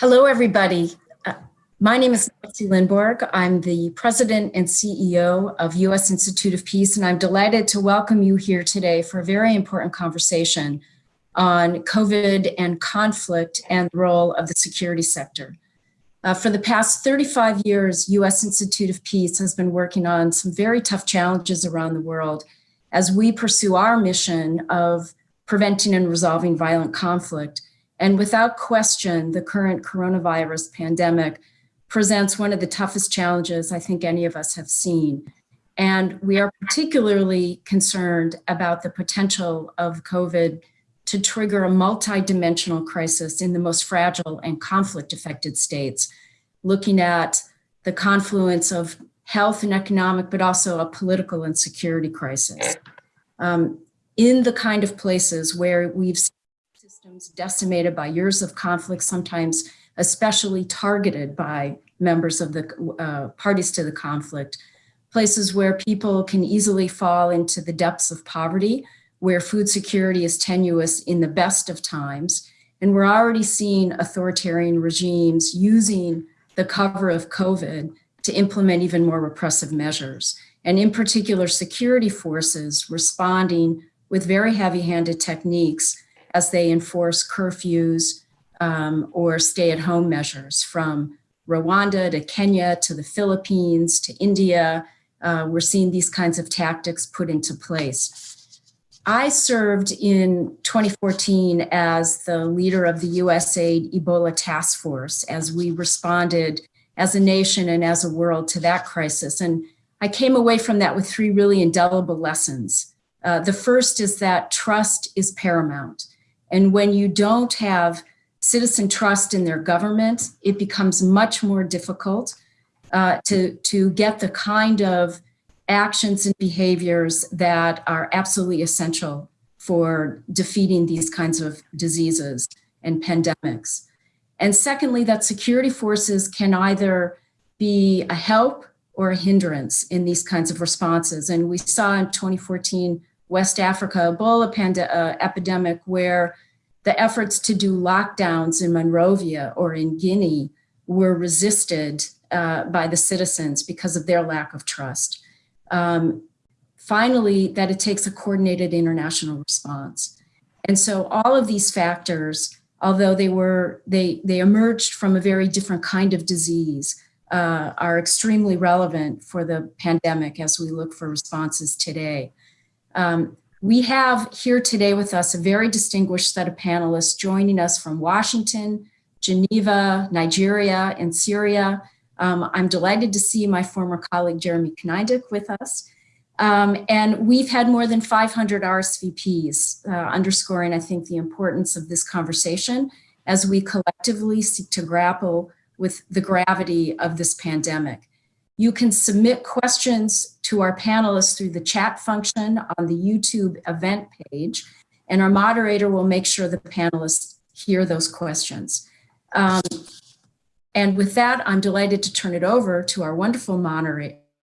Hello, everybody. Uh, my name is Nancy Lindborg. I'm the president and CEO of U.S. Institute of Peace, and I'm delighted to welcome you here today for a very important conversation on COVID and conflict and the role of the security sector. Uh, for the past 35 years, U.S. Institute of Peace has been working on some very tough challenges around the world as we pursue our mission of preventing and resolving violent conflict and without question, the current coronavirus pandemic presents one of the toughest challenges I think any of us have seen. And we are particularly concerned about the potential of COVID to trigger a multidimensional crisis in the most fragile and conflict affected states, looking at the confluence of health and economic, but also a political and security crisis. Um, in the kind of places where we've systems decimated by years of conflict, sometimes especially targeted by members of the uh, parties to the conflict, places where people can easily fall into the depths of poverty, where food security is tenuous in the best of times. And we're already seeing authoritarian regimes using the cover of COVID to implement even more repressive measures. And in particular, security forces responding with very heavy handed techniques as they enforce curfews um, or stay at home measures from Rwanda to Kenya to the Philippines to India. Uh, we're seeing these kinds of tactics put into place. I served in 2014 as the leader of the USAID Ebola Task Force as we responded as a nation and as a world to that crisis. And I came away from that with three really indelible lessons. Uh, the first is that trust is paramount. And when you don't have citizen trust in their government, it becomes much more difficult uh, to, to get the kind of actions and behaviors that are absolutely essential for defeating these kinds of diseases and pandemics. And secondly, that security forces can either be a help or a hindrance in these kinds of responses. And we saw in 2014 West Africa Ebola uh, epidemic where the efforts to do lockdowns in Monrovia or in Guinea were resisted uh, by the citizens because of their lack of trust. Um, finally, that it takes a coordinated international response. And so all of these factors, although they were, they, they emerged from a very different kind of disease, uh, are extremely relevant for the pandemic as we look for responses today. Um, we have here today with us a very distinguished set of panelists joining us from Washington, Geneva, Nigeria, and Syria. Um, I'm delighted to see my former colleague Jeremy Konyndyk with us. Um, and we've had more than 500 RSVPs, uh, underscoring, I think, the importance of this conversation as we collectively seek to grapple with the gravity of this pandemic. You can submit questions to our panelists through the chat function on the YouTube event page, and our moderator will make sure the panelists hear those questions. Um, and with that, I'm delighted to turn it over to our wonderful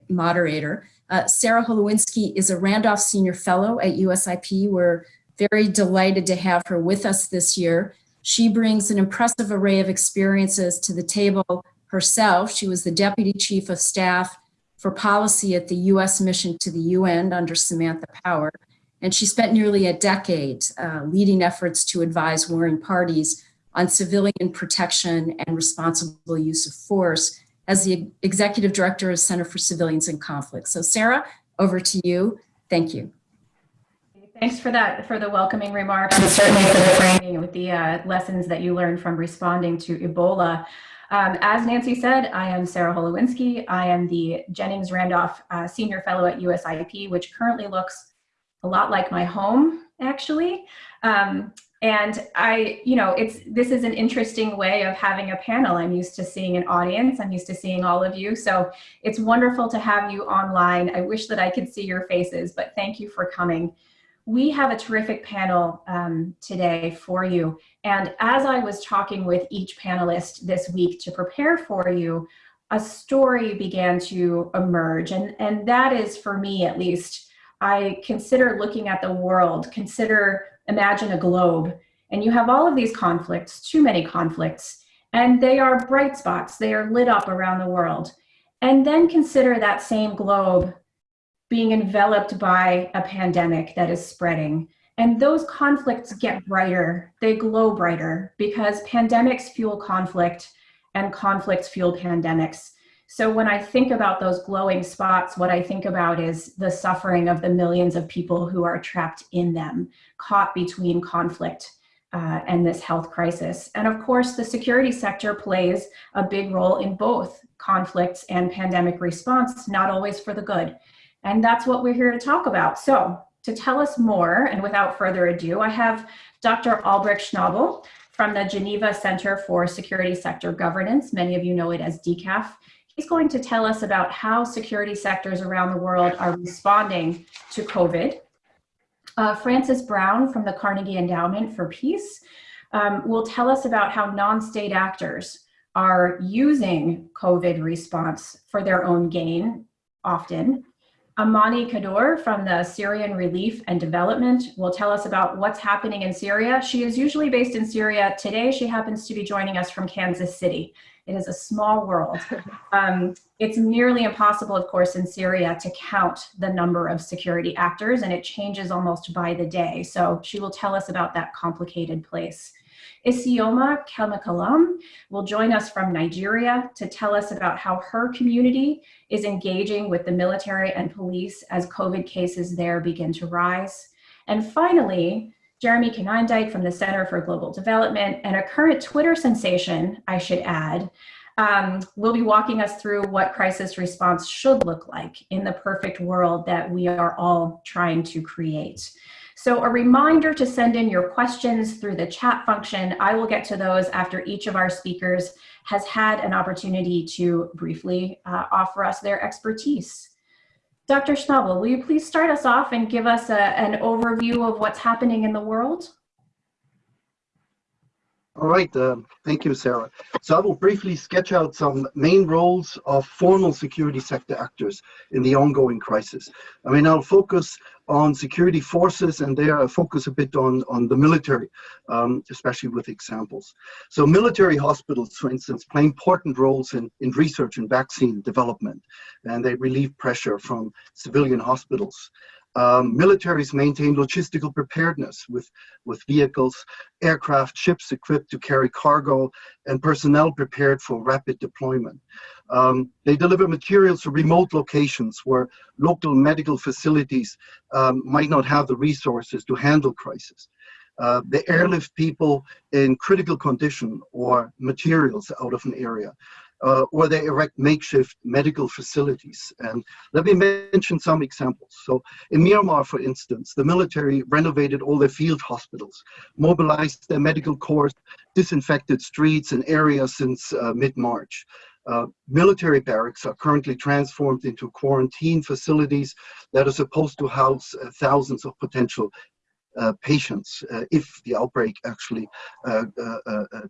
moderator. Uh, Sarah Holewinski is a Randolph Senior Fellow at USIP. We're very delighted to have her with us this year. She brings an impressive array of experiences to the table herself. She was the Deputy Chief of Staff for Policy at the U.S. Mission to the UN under Samantha Power. And she spent nearly a decade uh, leading efforts to advise warring parties on civilian protection and responsible use of force as the Executive Director of Center for Civilians in Conflict. So Sarah, over to you. Thank you. Thanks for that, for the welcoming remarks, and certainly for the framing with the uh, lessons that you learned from responding to Ebola. Um, as Nancy said, I am Sarah Holewinski. I am the Jennings Randolph uh, Senior Fellow at USIP, which currently looks a lot like my home, actually. Um, and I, you know, it's this is an interesting way of having a panel. I'm used to seeing an audience. I'm used to seeing all of you. So it's wonderful to have you online. I wish that I could see your faces, but thank you for coming we have a terrific panel um, today for you. And as I was talking with each panelist this week to prepare for you, a story began to emerge. And, and that is, for me at least, I consider looking at the world, consider, imagine a globe, and you have all of these conflicts, too many conflicts, And they are bright spots, they are lit up around the world. And then consider that same globe being enveloped by a pandemic that is spreading. And those conflicts get brighter, they glow brighter because pandemics fuel conflict and conflicts fuel pandemics. So when I think about those glowing spots, what I think about is the suffering of the millions of people who are trapped in them, caught between conflict uh, and this health crisis. And of course, the security sector plays a big role in both conflicts and pandemic response, not always for the good. And that's what we're here to talk about. So to tell us more, and without further ado, I have Dr. Albrecht Schnabel from the Geneva Center for Security Sector Governance. Many of you know it as DCAF. He's going to tell us about how security sectors around the world are responding to COVID. Uh, Frances Brown from the Carnegie Endowment for Peace um, will tell us about how non-state actors are using COVID response for their own gain often. Amani Qaddour from the Syrian Relief and Development will tell us about what's happening in Syria. She is usually based in Syria. Today, she happens to be joining us from Kansas City. It is a small world. Um, it's nearly impossible, of course, in Syria to count the number of security actors, and it changes almost by the day. So she will tell us about that complicated place. Isioma Kelmikalam will join us from Nigeria to tell us about how her community is engaging with the military and police as COVID cases there begin to rise. And finally, Jeremy Konyndyk from the Center for Global Development and a current Twitter sensation, I should add, um, will be walking us through what crisis response should look like in the perfect world that we are all trying to create. So a reminder to send in your questions through the chat function. I will get to those after each of our speakers has had an opportunity to briefly uh, offer us their expertise. Dr. Schnabel, will you please start us off and give us a, an overview of what's happening in the world? All right, uh, thank you, Sarah. So I will briefly sketch out some main roles of formal security sector actors in the ongoing crisis. I mean, I'll focus on security forces and there I focus a bit on, on the military, um, especially with examples. So military hospitals, for instance, play important roles in, in research and vaccine development, and they relieve pressure from civilian hospitals. Um, militaries maintain logistical preparedness with, with vehicles, aircraft, ships equipped to carry cargo, and personnel prepared for rapid deployment. Um, they deliver materials to remote locations where local medical facilities um, might not have the resources to handle crisis. Uh, they airlift people in critical condition or materials out of an area uh, or they erect makeshift medical facilities. And let me mention some examples. So in Myanmar, for instance, the military renovated all their field hospitals, mobilized their medical corps, disinfected streets and areas since uh, mid-March. Uh, military barracks are currently transformed into quarantine facilities that are supposed to house uh, thousands of potential patients uh, if the outbreak actually uh,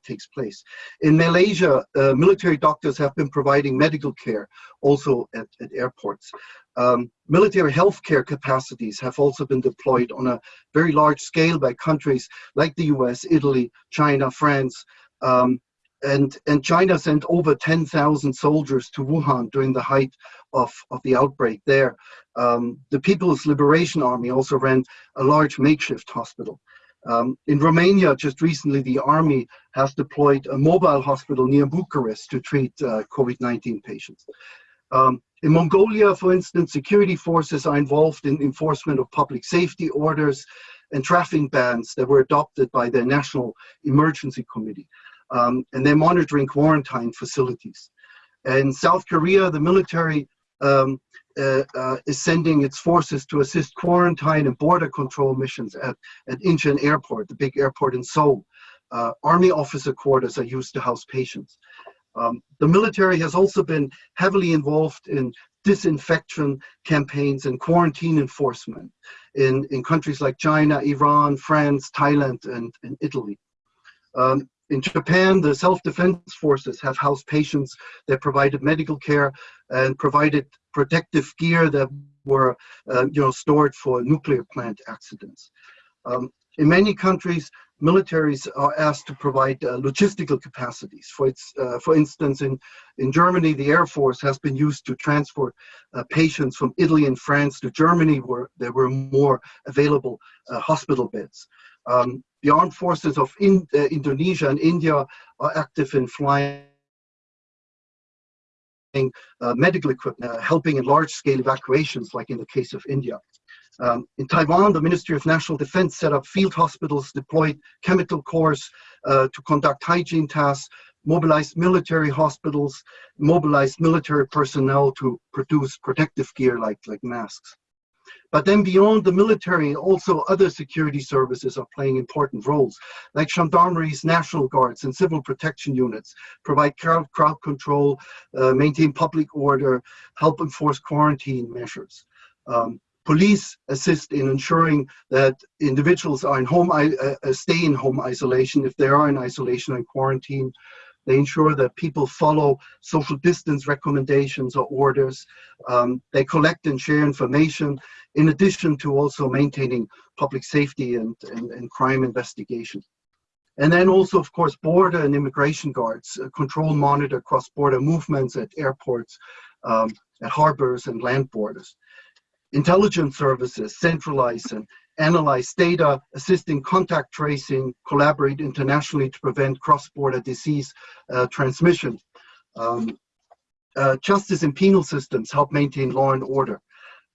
takes place. In Malaysia, military doctors have been providing medical care also at, at airports. Um, military healthcare capacities have also been deployed on a very large scale by countries like the US, Italy, China, France, um, and, and China sent over 10,000 soldiers to Wuhan during the height of, of the outbreak there. Um, the People's Liberation Army also ran a large makeshift hospital. Um, in Romania, just recently, the army has deployed a mobile hospital near Bucharest to treat uh, COVID-19 patients. Um, in Mongolia, for instance, security forces are involved in enforcement of public safety orders and traffic bans that were adopted by the National Emergency Committee um, and they're monitoring quarantine facilities. In South Korea, the military um, uh, uh, is sending its forces to assist quarantine and border control missions at, at Incheon Airport, the big airport in Seoul. Uh, army officer quarters are used to house patients. Um, the military has also been heavily involved in disinfection campaigns and quarantine enforcement in, in countries like China, Iran, France, Thailand, and, and Italy. Um, in Japan, the self-defense forces have housed patients that provided medical care and provided protective gear that were uh, you know, stored for nuclear plant accidents. Um, in many countries, militaries are asked to provide uh, logistical capacities. For, its, uh, for instance, in, in Germany, the Air Force has been used to transport uh, patients from Italy and France to Germany where there were more available uh, hospital beds. Um, the armed forces of in, uh, Indonesia and India are active in flying uh, medical equipment, helping in large-scale evacuations, like in the case of India. Um, in Taiwan, the Ministry of National Defense set up field hospitals, deployed chemical corps uh, to conduct hygiene tasks, mobilized military hospitals, mobilized military personnel to produce protective gear like, like masks. But then beyond the military, also other security services are playing important roles, like gendarmeries, national guards, and civil protection units, provide crowd, control, uh, maintain public order, help enforce quarantine measures. Um, Police assist in ensuring that individuals are in home, uh, uh, stay in home isolation if they are in isolation and quarantine. They ensure that people follow social distance recommendations or orders. Um, they collect and share information in addition to also maintaining public safety and, and, and crime investigation. And then also, of course, border and immigration guards uh, control, monitor cross-border movements at airports, um, at harbors and land borders intelligence services centralize and analyze data, assist in contact tracing, collaborate internationally to prevent cross-border disease uh, transmission. Um, uh, justice and penal systems help maintain law and order.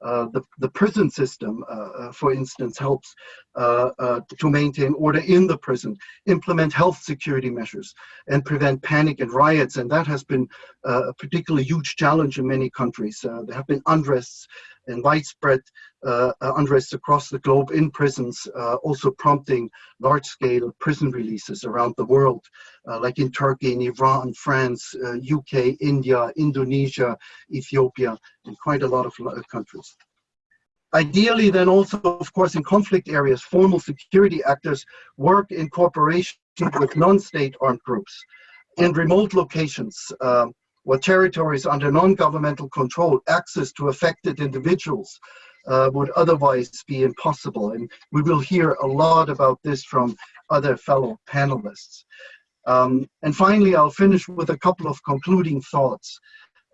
Uh, the, the prison system, uh, uh, for instance, helps uh, to maintain order in the prison, implement health security measures, and prevent panic and riots. And that has been a particularly huge challenge in many countries. there have been unrests and widespread uh, uh, unrest across the globe in prisons, uh, also prompting large-scale prison releases around the world, uh, like in Turkey, in Iran, France, UK, uh, India, Indonesia, Ethiopia, and quite a lot of countries. Ideally, then also, of course, in conflict areas, formal security actors work in cooperation with non-state armed groups. In remote locations, um, or territories under non-governmental control, access to affected individuals uh, would otherwise be impossible. And we will hear a lot about this from other fellow panelists. Um, and finally, I'll finish with a couple of concluding thoughts.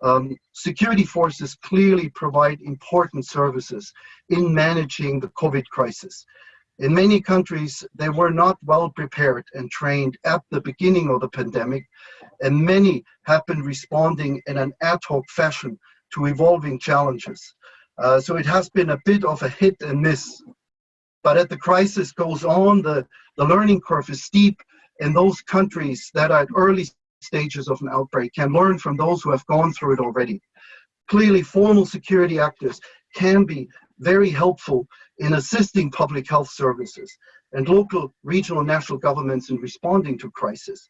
Um, security forces clearly provide important services in managing the COVID crisis. In many countries, they were not well prepared and trained at the beginning of the pandemic, and many have been responding in an ad hoc fashion to evolving challenges. Uh, so it has been a bit of a hit and miss. But as the crisis goes on, the, the learning curve is steep, and those countries that are at early stages of an outbreak can learn from those who have gone through it already. Clearly, formal security actors can be very helpful in assisting public health services and local, regional, and national governments in responding to crisis.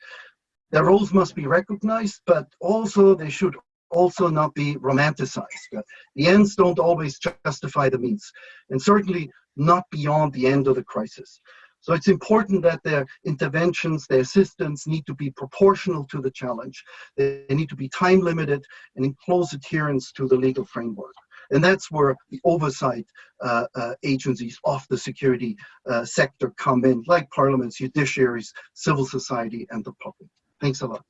Their roles must be recognized, but also they should also not be romanticized. The ends don't always justify the means, and certainly not beyond the end of the crisis. So it's important that their interventions, their assistance need to be proportional to the challenge. They need to be time limited and in close adherence to the legal framework. And that's where the oversight uh, uh, agencies of the security uh, sector come in, like parliaments, judiciaries, civil society, and the public. Thanks a lot.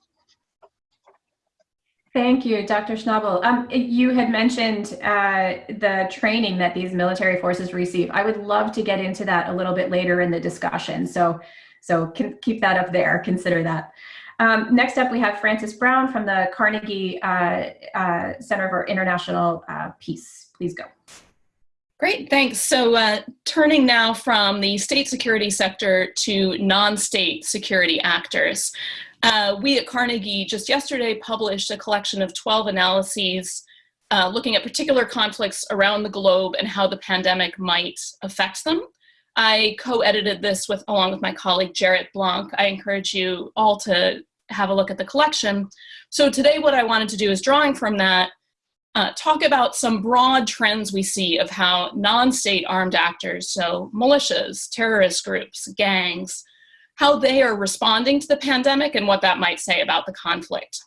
Thank you, Dr. Schnabel. Um, you had mentioned uh, the training that these military forces receive. I would love to get into that a little bit later in the discussion. So, so can keep that up there, consider that. Um, next up, we have Frances Brown from the Carnegie uh, uh, Center for International uh, Peace. Please go. Great, thanks. So uh, turning now from the state security sector to non-state security actors. Uh, we at Carnegie just yesterday published a collection of 12 analyses uh, looking at particular conflicts around the globe and how the pandemic might affect them. I co-edited this with along with my colleague Jarrett Blanc. I encourage you all to have a look at the collection. So today what I wanted to do is drawing from that, uh, talk about some broad trends we see of how non-state armed actors, so militias, terrorist groups, gangs, how they are responding to the pandemic and what that might say about the conflict.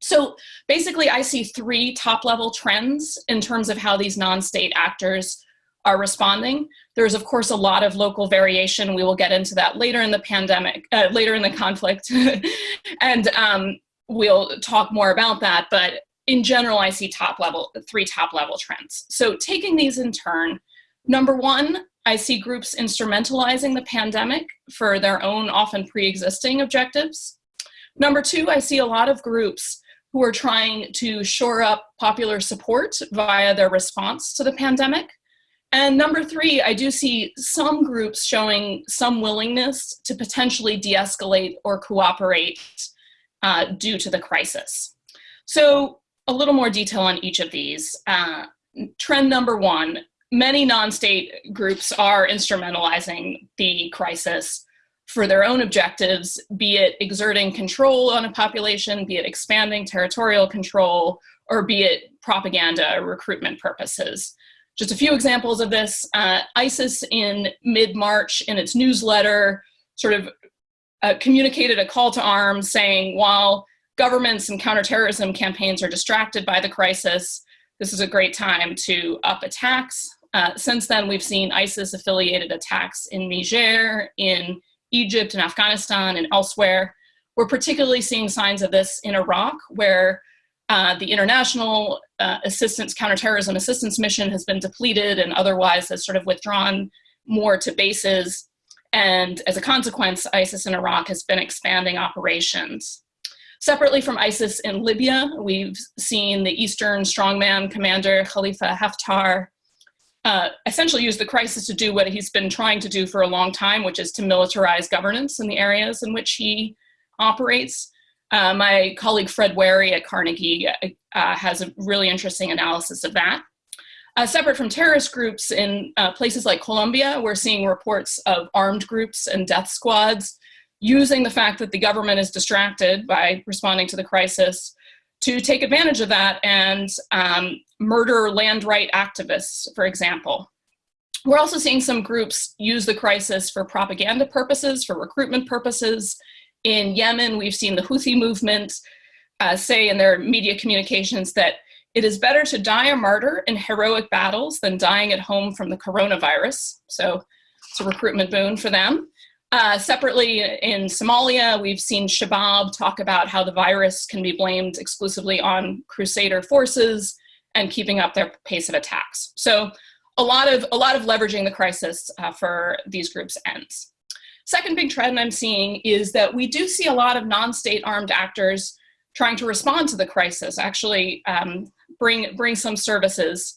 So basically I see three top level trends in terms of how these non-state actors are responding. There's of course a lot of local variation. We will get into that later in the pandemic, uh, later in the conflict, and um, we'll talk more about that. But in general, I see top level, three top level trends. So taking these in turn, number one, I see groups instrumentalizing the pandemic for their own often pre-existing objectives. Number two, I see a lot of groups who are trying to shore up popular support via their response to the pandemic. And number three, I do see some groups showing some willingness to potentially de-escalate or cooperate uh, due to the crisis. So a little more detail on each of these. Uh, trend number one, many non-state groups are instrumentalizing the crisis for their own objectives, be it exerting control on a population, be it expanding territorial control, or be it propaganda or recruitment purposes. Just a few examples of this, uh, ISIS in mid-March in its newsletter sort of uh, communicated a call to arms saying while governments and counterterrorism campaigns are distracted by the crisis, this is a great time to up attacks. Uh, since then, we've seen ISIS affiliated attacks in Niger, in Egypt and Afghanistan and elsewhere. We're particularly seeing signs of this in Iraq, where uh, the international uh, assistance, counterterrorism assistance mission has been depleted and otherwise has sort of withdrawn more to bases. And as a consequence, ISIS in Iraq has been expanding operations. Separately from ISIS in Libya, we've seen the Eastern strongman commander Khalifa Haftar uh, essentially use the crisis to do what he's been trying to do for a long time, which is to militarize governance in the areas in which he operates. Uh, my colleague Fred Wehrey at Carnegie uh, uh has a really interesting analysis of that. Uh, separate from terrorist groups in uh, places like Colombia, we're seeing reports of armed groups and death squads using the fact that the government is distracted by responding to the crisis to take advantage of that and um, murder land right activists, for example. We're also seeing some groups use the crisis for propaganda purposes, for recruitment purposes. In Yemen, we've seen the Houthi movement uh, say in their media communications that it is better to die a martyr in heroic battles than dying at home from the coronavirus. So it's a recruitment boon for them. Uh, separately, in Somalia, we've seen Shabab talk about how the virus can be blamed exclusively on crusader forces and keeping up their pace of attacks. So a lot of, a lot of leveraging the crisis uh, for these groups ends. Second big trend I'm seeing is that we do see a lot of non-state armed actors trying to respond to the crisis, actually um, bring, bring some services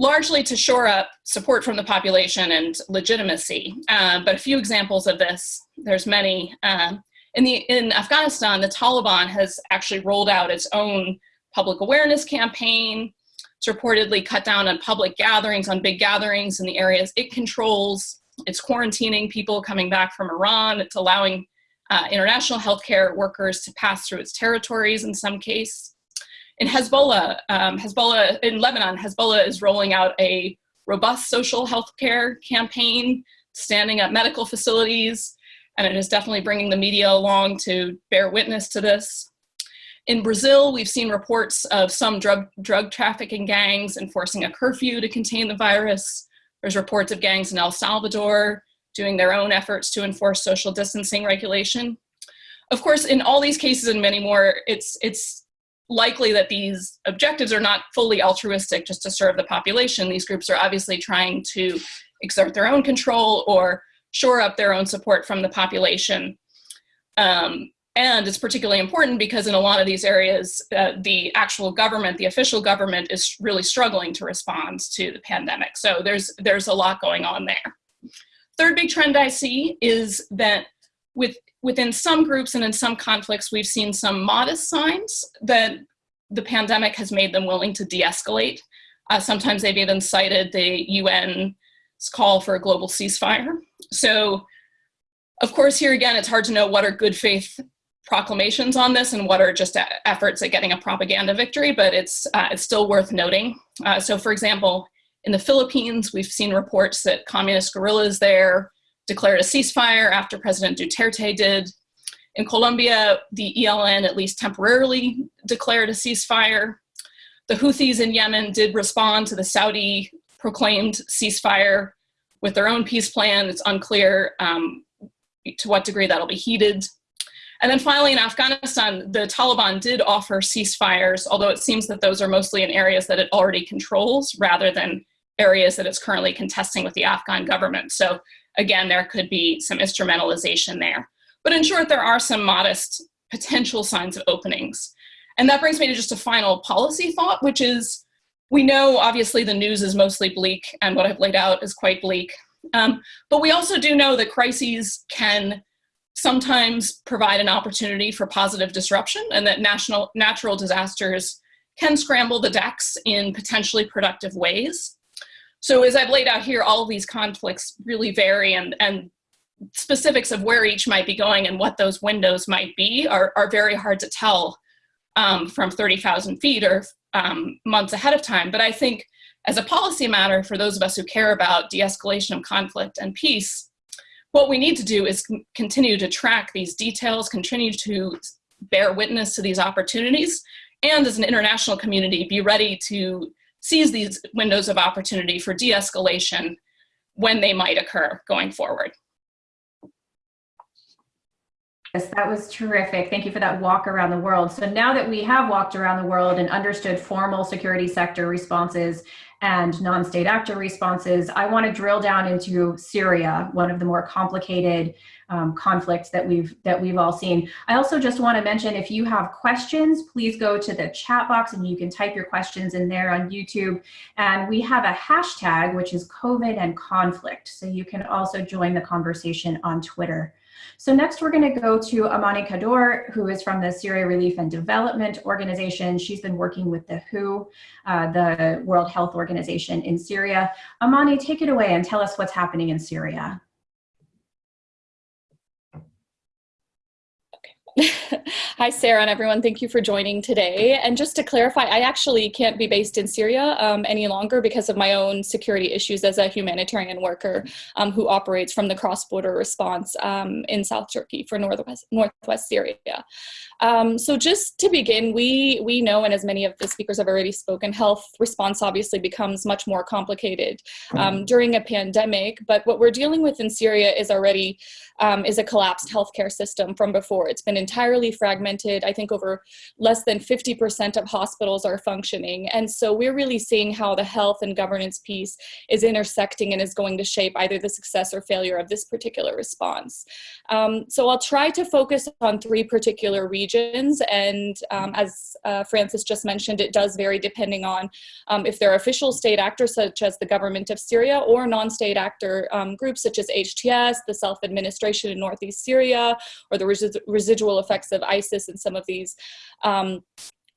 largely to shore up support from the population and legitimacy. Uh, but a few examples of this, there's many. Uh, in, the, in Afghanistan, the Taliban has actually rolled out its own public awareness campaign. It's reportedly cut down on public gatherings, on big gatherings in the areas it controls. It's quarantining people coming back from Iran. It's allowing uh, international healthcare workers to pass through its territories in some case. In Hezbollah, um, Hezbollah in Lebanon, Hezbollah is rolling out a robust social health care campaign, standing up medical facilities, and it is definitely bringing the media along to bear witness to this. In Brazil, we've seen reports of some drug, drug trafficking gangs enforcing a curfew to contain the virus. There's reports of gangs in El Salvador doing their own efforts to enforce social distancing regulation. Of course, in all these cases and many more, it's, it's likely that these objectives are not fully altruistic just to serve the population. These groups are obviously trying to exert their own control or shore up their own support from the population. Um, and it's particularly important because in a lot of these areas, uh, the actual government, the official government is really struggling to respond to the pandemic. So there's, there's a lot going on there. Third big trend I see is that with within some groups and in some conflicts, we've seen some modest signs that the pandemic has made them willing to de-escalate. Uh, sometimes they've even cited the UN's call for a global ceasefire. So of course, here again, it's hard to know what are good faith proclamations on this and what are just efforts at getting a propaganda victory, but it's, uh, it's still worth noting. Uh, so for example, in the Philippines, we've seen reports that communist guerrillas there declared a ceasefire after President Duterte did. In Colombia, the ELN at least temporarily declared a ceasefire. The Houthis in Yemen did respond to the Saudi proclaimed ceasefire with their own peace plan. It's unclear um, to what degree that'll be heeded. And then finally, in Afghanistan, the Taliban did offer ceasefires, although it seems that those are mostly in areas that it already controls rather than areas that it's currently contesting with the Afghan government. So again, there could be some instrumentalization there. But in short, there are some modest potential signs of openings. And that brings me to just a final policy thought, which is we know obviously the news is mostly bleak and what I've laid out is quite bleak. Um, but we also do know that crises can sometimes provide an opportunity for positive disruption and that national, natural disasters can scramble the decks in potentially productive ways. So as I've laid out here, all these conflicts really vary and, and specifics of where each might be going and what those windows might be are, are very hard to tell um, from 30,000 feet or um, months ahead of time. But I think as a policy matter, for those of us who care about de-escalation of conflict and peace, what we need to do is continue to track these details, continue to bear witness to these opportunities, and as an international community, be ready to seize these windows of opportunity for de-escalation when they might occur going forward. Yes, that was terrific. Thank you for that walk around the world. So now that we have walked around the world and understood formal security sector responses and non-state actor responses, I want to drill down into Syria, one of the more complicated um, conflicts that we've that we've all seen. I also just want to mention if you have questions, please go to the chat box and you can type your questions in there on YouTube. And we have a hashtag which is COVID and conflict, so you can also join the conversation on Twitter. So next we're going to go to Amani Qaddour, who is from the Syria Relief and Development Organization. She's been working with the WHO, uh, the World Health Organization in Syria. Amani, take it away and tell us what's happening in Syria. Hi, Sarah and everyone. Thank you for joining today. And just to clarify, I actually can't be based in Syria um, any longer because of my own security issues as a humanitarian worker um, who operates from the cross-border response um, in South Turkey for Northwest, Northwest Syria. Um, so just to begin, we, we know, and as many of the speakers have already spoken, health response obviously becomes much more complicated um, during a pandemic. But what we're dealing with in Syria is already um, is a collapsed healthcare system from before. It's been entirely fragmented. I think over less than 50% of hospitals are functioning. And so we're really seeing how the health and governance piece is intersecting and is going to shape either the success or failure of this particular response. Um, so I'll try to focus on three particular regions. And um, as uh, Frances just mentioned, it does vary depending on um, if they're official state actors such as the government of Syria or non-state actor um, groups such as HTS, the self-administration in Northeast Syria, or the res residual effects of ISIS in some of these um,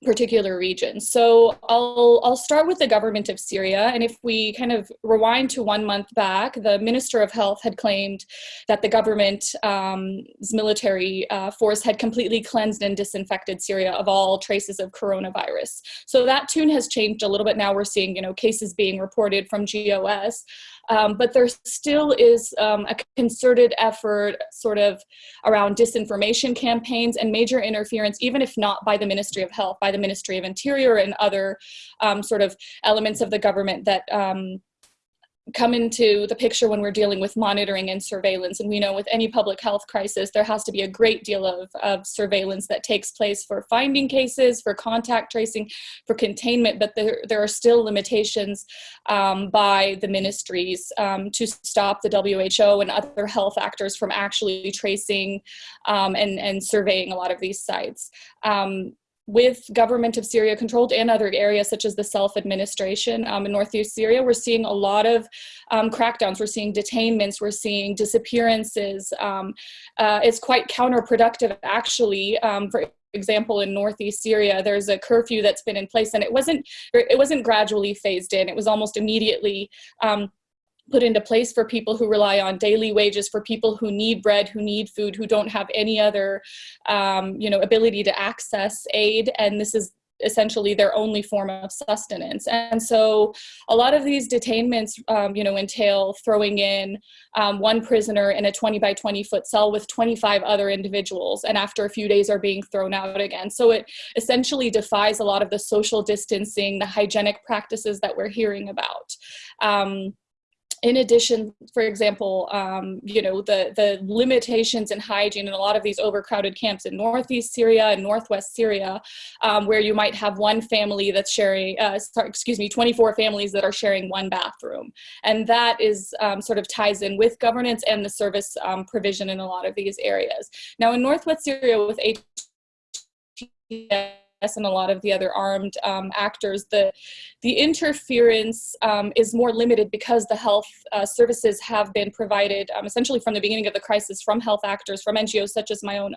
particular regions. So I'll, I'll start with the government of Syria. And if we kind of rewind to one month back, the Minister of Health had claimed that the government's um, military uh, force had completely cleansed and disinfected Syria of all traces of coronavirus. So that tune has changed a little bit now. We're seeing, you know, cases being reported from GOS. Um, but there still is um, a concerted effort sort of around disinformation campaigns and major interference, even if not by the Ministry of Health, by the Ministry of Interior and other um, sort of elements of the government that um, come into the picture when we're dealing with monitoring and surveillance. And we know with any public health crisis, there has to be a great deal of, of surveillance that takes place for finding cases, for contact tracing, for containment, but there, there are still limitations um, by the ministries um, to stop the WHO and other health actors from actually tracing um, and, and surveying a lot of these sites. With government of Syria controlled and other areas such as the self-administration um, in northeast Syria, we're seeing a lot of um, crackdowns. We're seeing detainments. We're seeing disappearances. Um, uh, it's quite counterproductive, actually. Um, for example, in northeast Syria, there's a curfew that's been in place, and it wasn't it wasn't gradually phased in. It was almost immediately um, put into place for people who rely on daily wages, for people who need bread, who need food, who don't have any other, um, you know, ability to access aid. And this is essentially their only form of sustenance. And so a lot of these detainments, um, you know, entail throwing in um, one prisoner in a 20 by 20 foot cell with 25 other individuals, and after a few days are being thrown out again. So it essentially defies a lot of the social distancing, the hygienic practices that we're hearing about. Um, in addition, for example, um, you know, the, the limitations in hygiene in a lot of these overcrowded camps in Northeast Syria and Northwest Syria, um, where you might have one family that's sharing, uh, excuse me, 24 families that are sharing one bathroom. And that is um, sort of ties in with governance and the service um, provision in a lot of these areas. Now in Northwest Syria with HTS, and a lot of the other armed um, actors, the, the interference um, is more limited because the health uh, services have been provided um, essentially from the beginning of the crisis from health actors, from NGOs such as my own,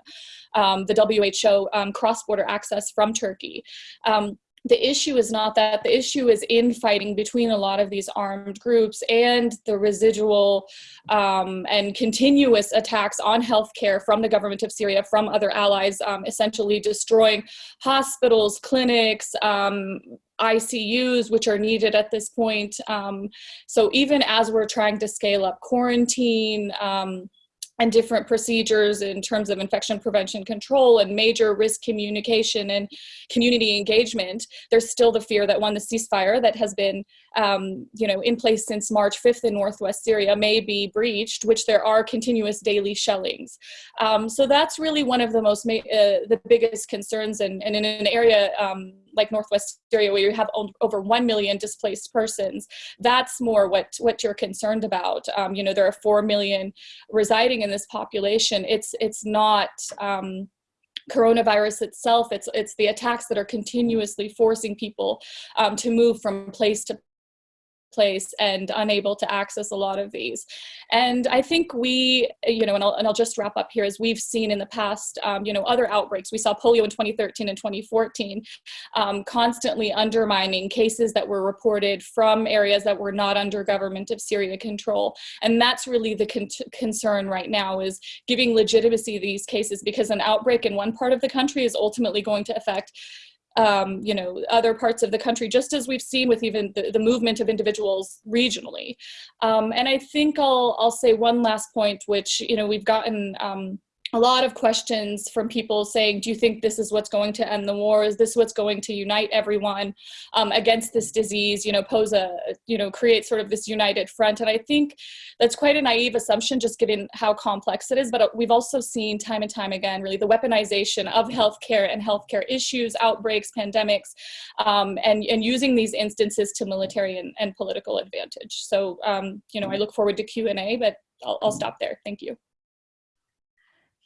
um, the WHO, um, cross-border access from Turkey. The issue is not that the issue is infighting between a lot of these armed groups and the residual um, and continuous attacks on healthcare from the government of Syria, from other allies, um, essentially destroying hospitals, clinics, um, ICUs, which are needed at this point. Um, so even as we're trying to scale up quarantine, um, and different procedures in terms of infection prevention control and major risk communication and community engagement, there's still the fear that when the ceasefire that has been um, you know, in place since March 5th in Northwest Syria may be breached, which there are continuous daily shellings. Um, so that's really one of the most, uh, the biggest concerns and, and in an area um, like Northwest Syria where you have over 1 million displaced persons, that's more what, what you're concerned about. Um, you know, there are 4 million residing in this population. It's, it's not, um, coronavirus itself, it's, it's the attacks that are continuously forcing people um, to move from place to place and unable to access a lot of these. And I think we, you know, and I'll, and I'll just wrap up here, as we've seen in the past, um, you know, other outbreaks. We saw polio in 2013 and 2014, um, constantly undermining cases that were reported from areas that were not under government of Syria control. And that's really the con concern right now is giving legitimacy to these cases because an outbreak in one part of the country is ultimately going to affect um, you know, other parts of the country, just as we've seen with even the, the movement of individuals regionally. Um, and I think I'll, I'll say one last point, which, you know, we've gotten um, a lot of questions from people saying, do you think this is what's going to end the war? Is this what's going to unite everyone um, against this disease, you know, pose a, you know, create sort of this united front? And I think that's quite a naive assumption, just given how complex it is. But uh, we've also seen time and time again, really the weaponization of healthcare and healthcare issues, outbreaks, pandemics, um, and, and using these instances to military and, and political advantage. So, um, you know, I look forward to Q&A, but I'll, I'll stop there. Thank you.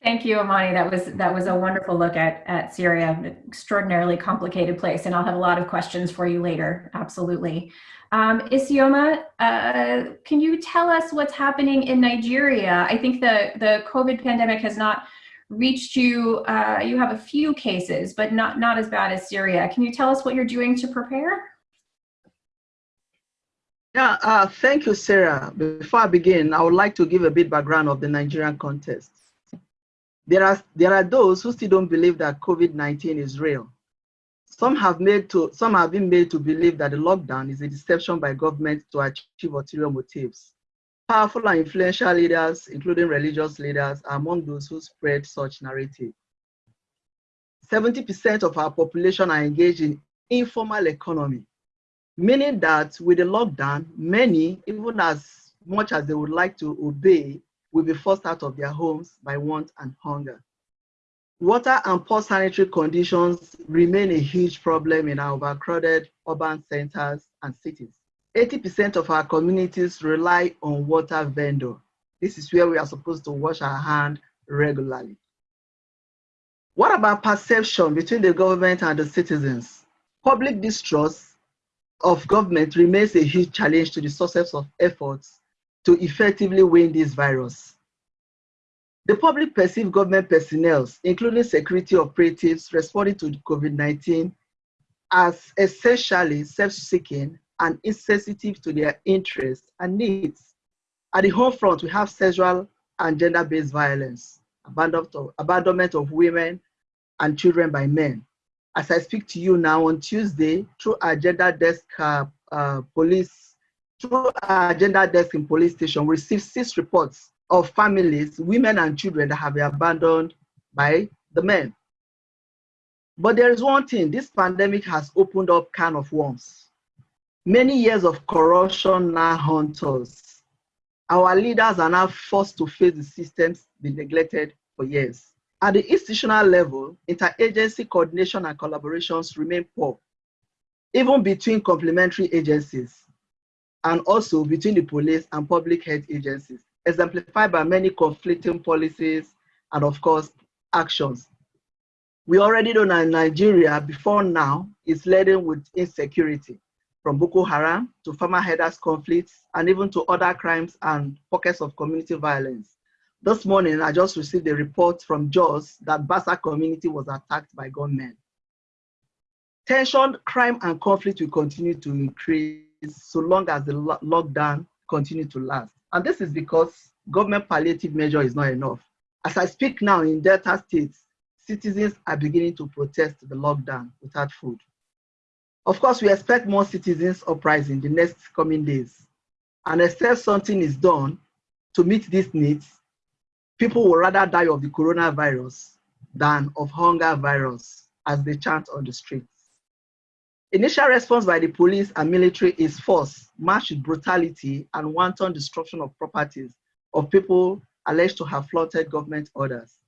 Thank you, Amani. That was that was a wonderful look at at Syria, an extraordinarily complicated place, and I'll have a lot of questions for you later. Absolutely. Um, Isioma, uh, can you tell us what's happening in Nigeria? I think the the COVID pandemic has not reached you. Uh, you have a few cases, but not not as bad as Syria. Can you tell us what you're doing to prepare? Yeah, uh, thank you, Sarah. Before I begin, I would like to give a bit background of the Nigerian context. There are, there are those who still don't believe that COVID-19 is real. Some have, made to, some have been made to believe that the lockdown is a deception by government to achieve ulterior motives. Powerful and influential leaders, including religious leaders, are among those who spread such narrative. 70% of our population are engaged in informal economy, meaning that with the lockdown, many, even as much as they would like to obey, will be forced out of their homes by want and hunger. Water and poor sanitary conditions remain a huge problem in our overcrowded urban centers and cities. 80% of our communities rely on water vendor. This is where we are supposed to wash our hands regularly. What about perception between the government and the citizens? Public distrust of government remains a huge challenge to the success of efforts to effectively win this virus. The public perceive government personnel, including security operatives responding to COVID-19 as essentially self-seeking and insensitive to their interests and needs. At the home front, we have sexual and gender-based violence, abandonment of, abandonment of women and children by men, as I speak to you now on Tuesday, through our gender desk uh, uh, police, through our gender desk in police station, we received six reports of families, women and children that have been abandoned by the men. But there is one thing, this pandemic has opened up can of worms. Many years of corruption now haunt us. Our leaders are now forced to face the systems they neglected for years. At the institutional level, interagency coordination and collaborations remain poor, even between complementary agencies, and also between the police and public health agencies, exemplified by many conflicting policies and, of course, actions. We already know that Nigeria, before now, is laden with insecurity, from Boko Haram to farmer herders conflicts, and even to other crimes and pockets of community violence. This morning, I just received a report from Jos that Bassa community was attacked by gunmen. Tension, crime, and conflict will continue to increase so long as the lo lockdown continue to last. And this is because government palliative measure is not enough. As I speak now in Delta states, citizens are beginning to protest the lockdown without food. Of course, we expect more citizens uprising in the next coming days. And except something is done to meet these needs, people will rather die of the coronavirus than of hunger virus as they chant on the streets. Initial response by the police and military is force, matched with brutality and wanton destruction of properties of people alleged to have flaunted government orders.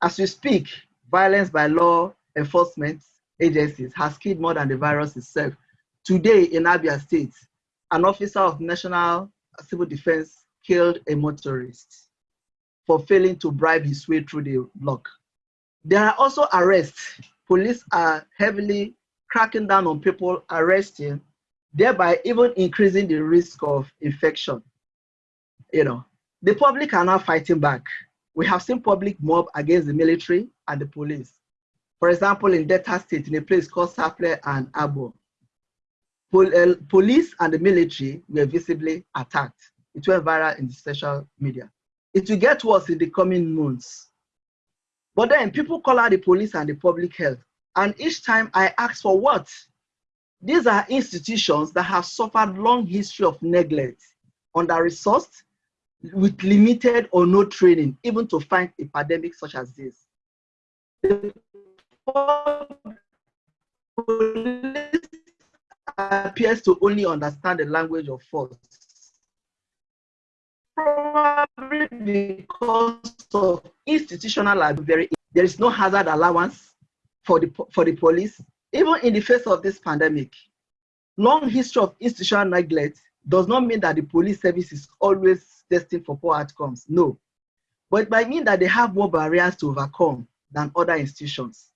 As we speak, violence by law enforcement agencies has killed more than the virus itself. Today in Abia State, an officer of National Civil Defense killed a motorist for failing to bribe his way through the block. There are also arrests. Police are heavily cracking down on people arresting, thereby even increasing the risk of infection. You know, the public are now fighting back. We have seen public mob against the military and the police. For example, in Delta State, in a place called Sapele and Abo, Pol uh, police and the military were visibly attacked. It went viral in the social media. It will get worse in the coming months. But then people call out the police and the public health. And each time I ask for what? These are institutions that have suffered long history of neglect, under-resourced, with limited or no training, even to fight a pandemic such as this. The police appears to only understand the language of force. Probably because of institutional very there is no hazard allowance for the for the police, even in the face of this pandemic. Long history of institutional neglect does not mean that the police service is always destined for poor outcomes. No. But it might mean that they have more barriers to overcome than other institutions.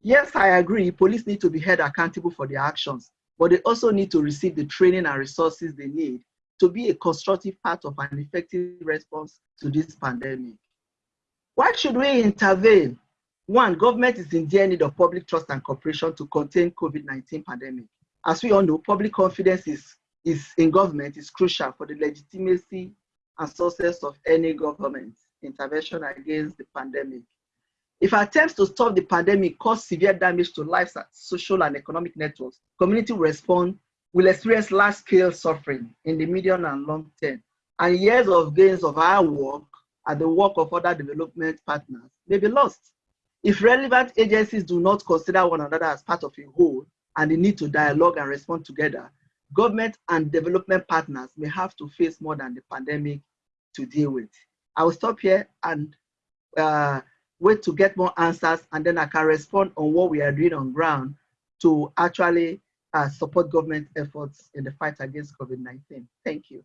Yes, I agree, police need to be held accountable for their actions, but they also need to receive the training and resources they need to be a constructive part of an effective response to this pandemic. Why should we intervene? One, government is in dire need of public trust and cooperation to contain COVID-19 pandemic. As we all know, public confidence is, is in government is crucial for the legitimacy and success of any government intervention against the pandemic. If attempts to stop the pandemic cause severe damage to lives, social and economic networks, community respond will experience large-scale suffering in the medium and long term, and years of gains of our work and the work of other development partners may be lost. If relevant agencies do not consider one another as part of a whole and the need to dialogue and respond together, government and development partners may have to face more than the pandemic to deal with. I will stop here and uh, wait to get more answers and then I can respond on what we are doing on ground to actually uh, support government efforts in the fight against COVID-19. Thank you.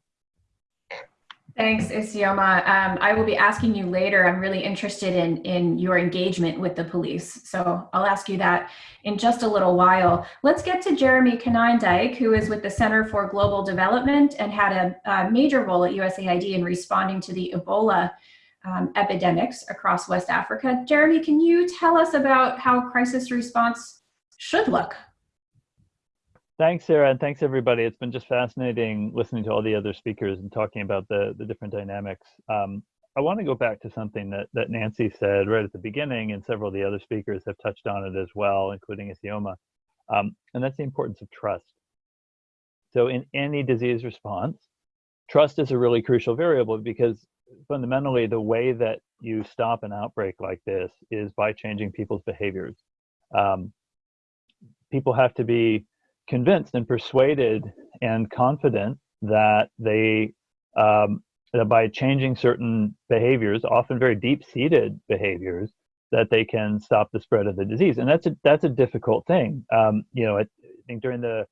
Thanks, Isioma. Um, I will be asking you later. I'm really interested in, in your engagement with the police. So I'll ask you that in just a little while. Let's get to Jeremy Konyndyk, who is with the Center for Global Development and had a, a major role at USAID in responding to the Ebola um, epidemics across West Africa. Jeremy, can you tell us about how crisis response should look? Thanks, Sarah, and thanks everybody. It's been just fascinating listening to all the other speakers and talking about the, the different dynamics. Um, I want to go back to something that, that Nancy said right at the beginning, and several of the other speakers have touched on it as well, including Isioma, um, and that's the importance of trust. So in any disease response, trust is a really crucial variable because fundamentally the way that you stop an outbreak like this is by changing people's behaviors. Um, people have to be convinced and persuaded and confident that they um, that by changing certain behaviors, often very deep-seated behaviors, that they can stop the spread of the disease, and that's a that's a difficult thing. Um, you know, I think during the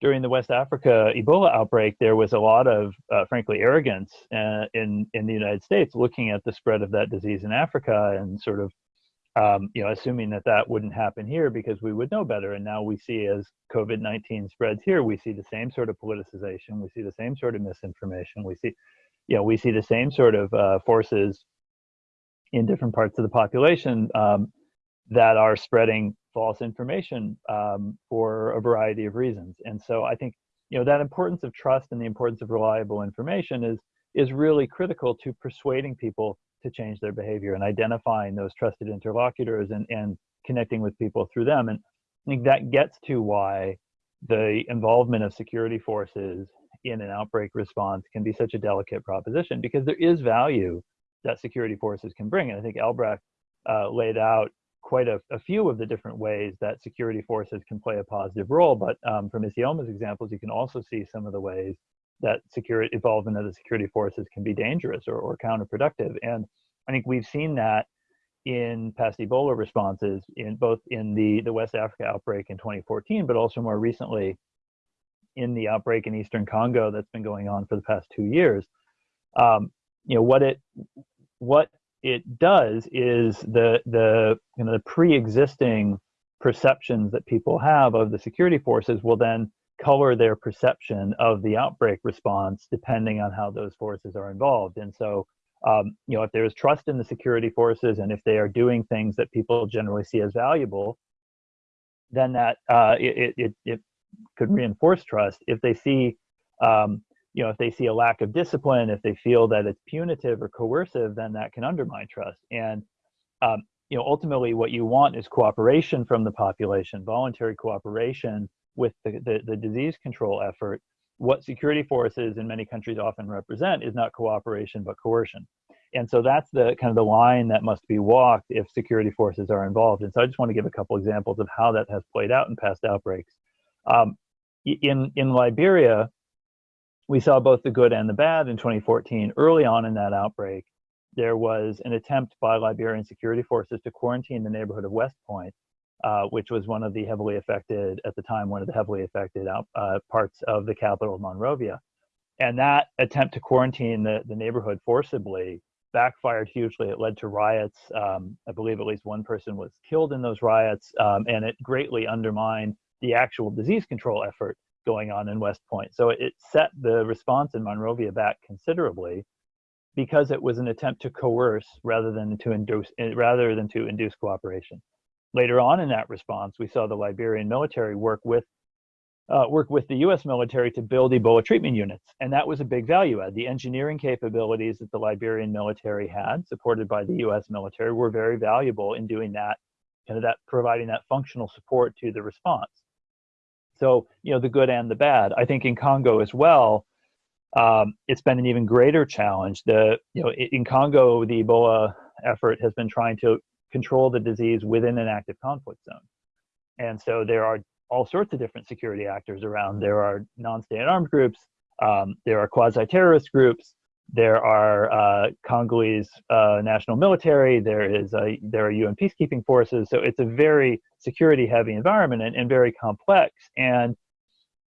during the West Africa Ebola outbreak, there was a lot of, uh, frankly, arrogance uh, in in the United States looking at the spread of that disease in Africa and sort of, um, you know, assuming that that wouldn't happen here because we would know better. And now we see as COVID-19 spreads here, we see the same sort of politicization, we see the same sort of misinformation, we see, you know, we see the same sort of uh, forces in different parts of the population um, that are spreading false information um, for a variety of reasons. And so I think you know that importance of trust and the importance of reliable information is is really critical to persuading people to change their behavior and identifying those trusted interlocutors and, and connecting with people through them. And I think that gets to why the involvement of security forces in an outbreak response can be such a delicate proposition because there is value that security forces can bring. And I think Albrecht uh, laid out quite a, a, few of the different ways that security forces can play a positive role. But um, from Isioma's examples, you can also see some of the ways that security involvement of the security forces can be dangerous or, or counterproductive. And I think we've seen that in past Ebola responses in both in the, the West Africa outbreak in 2014, but also more recently in the outbreak in Eastern Congo that's been going on for the past two years. Um, you know, what it, what it does is the the you know the pre-existing perceptions that people have of the security forces will then color their perception of the outbreak response depending on how those forces are involved and so um, you know if there is trust in the security forces and if they are doing things that people generally see as valuable then that uh, it, it, it could reinforce trust if they see um, you know, if they see a lack of discipline, if they feel that it's punitive or coercive, then that can undermine trust. And um, you know, ultimately, what you want is cooperation from the population, voluntary cooperation with the, the, the disease control effort. What security forces in many countries often represent is not cooperation but coercion. And so that's the kind of the line that must be walked if security forces are involved. And so I just want to give a couple examples of how that has played out in past outbreaks. Um, in in Liberia, we saw both the good and the bad in 2014. Early on in that outbreak, there was an attempt by Liberian security forces to quarantine the neighborhood of West Point, uh, which was one of the heavily affected, at the time, one of the heavily affected out, uh, parts of the capital of Monrovia. And that attempt to quarantine the, the neighborhood forcibly backfired hugely. It led to riots. Um, I believe at least one person was killed in those riots, um, and it greatly undermined the actual disease control effort going on in West Point. So it set the response in Monrovia back considerably because it was an attempt to coerce rather than to induce eh, rather than to induce cooperation. Later on in that response, we saw the Liberian military work with uh, work with the U.S. military to build Ebola treatment units, and that was a big value add. The engineering capabilities that the Liberian military had, supported by the U.S. military, were very valuable in doing that, kind of that providing that functional support to the response. So, you know, the good and the bad. I think in Congo as well, um, it's been an even greater challenge. The, you know, in Congo, the Ebola effort has been trying to control the disease within an active conflict zone. And so there are all sorts of different security actors around. There are non-state armed groups, um, there are quasi-terrorist groups, there are uh, Congolese uh, national military. There is a, there are UN peacekeeping forces. So it's a very security-heavy environment and, and very complex. And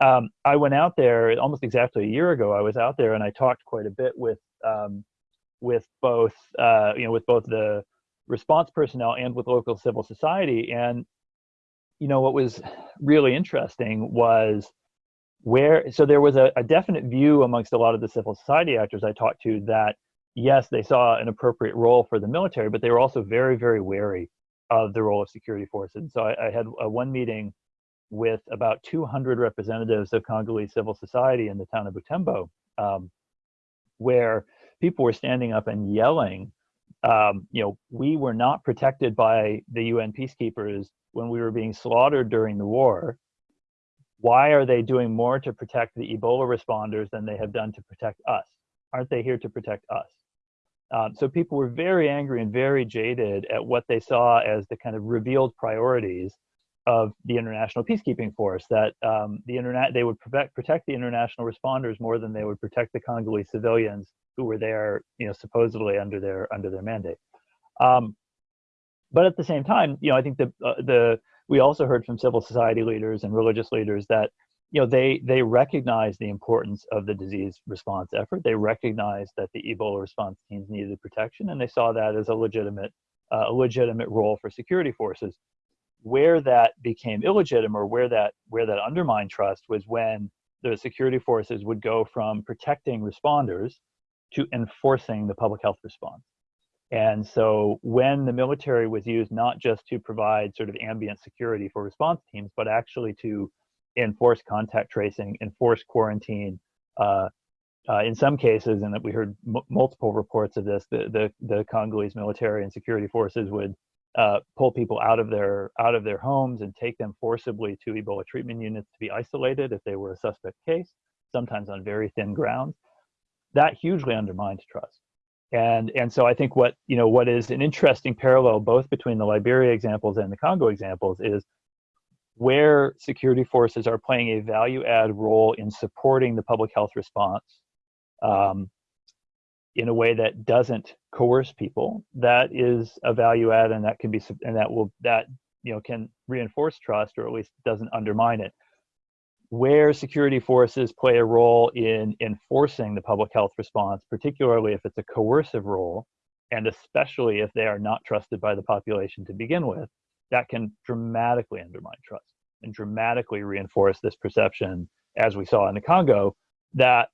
um, I went out there almost exactly a year ago. I was out there and I talked quite a bit with um, with both uh, you know with both the response personnel and with local civil society. And you know what was really interesting was where so there was a, a, definite view amongst a lot of the civil society actors i talked to that yes they saw an appropriate role for the military but they were also very very wary of the role of security forces And so i, I had a, one meeting with about 200 representatives of congolese civil society in the town of butembo um, where people were standing up and yelling, um, you know, we were not protected by the UN peacekeepers when we were being slaughtered during the war. Why are they doing more to protect the Ebola responders than they have done to protect us? Aren't they here to protect us? Um, so people were very angry and very jaded at what they saw as the kind of revealed priorities of the international peacekeeping force. That um, the internet they would protect protect the international responders more than they would protect the Congolese civilians who were there, you know, supposedly under their under their mandate. Um, but at the same time, you know, I think the uh, the we also heard from civil society leaders and religious leaders that you know they they recognize the importance of the disease response effort they recognize that the ebola response teams needed protection and they saw that as a legitimate uh, a legitimate role for security forces where that became illegitimate or where that where that undermined trust was when the security forces would go from protecting responders to enforcing the public health response and so when the military was used not just to provide sort of ambient security for response teams but actually to enforce contact tracing, enforce quarantine. Uh, uh, in some cases, and that we heard multiple reports of this, the, the, the Congolese military and security forces would uh, pull people out of their out of their homes and take them forcibly to Ebola treatment units to be isolated if they were a suspect case, sometimes on very thin grounds. That hugely undermines trust. And and so I think what you know what is an interesting parallel both between the Liberia examples and the Congo examples is where security forces are playing a value add role in supporting the public health response um, in a way that doesn't coerce people that is a value add and that can be and that will that you know can reinforce trust or at least doesn't undermine it where security forces play a role in enforcing the public health response particularly if it's a coercive role and especially if they are not trusted by the population to begin with that can dramatically undermine trust and dramatically reinforce this perception, as we saw in the Congo, that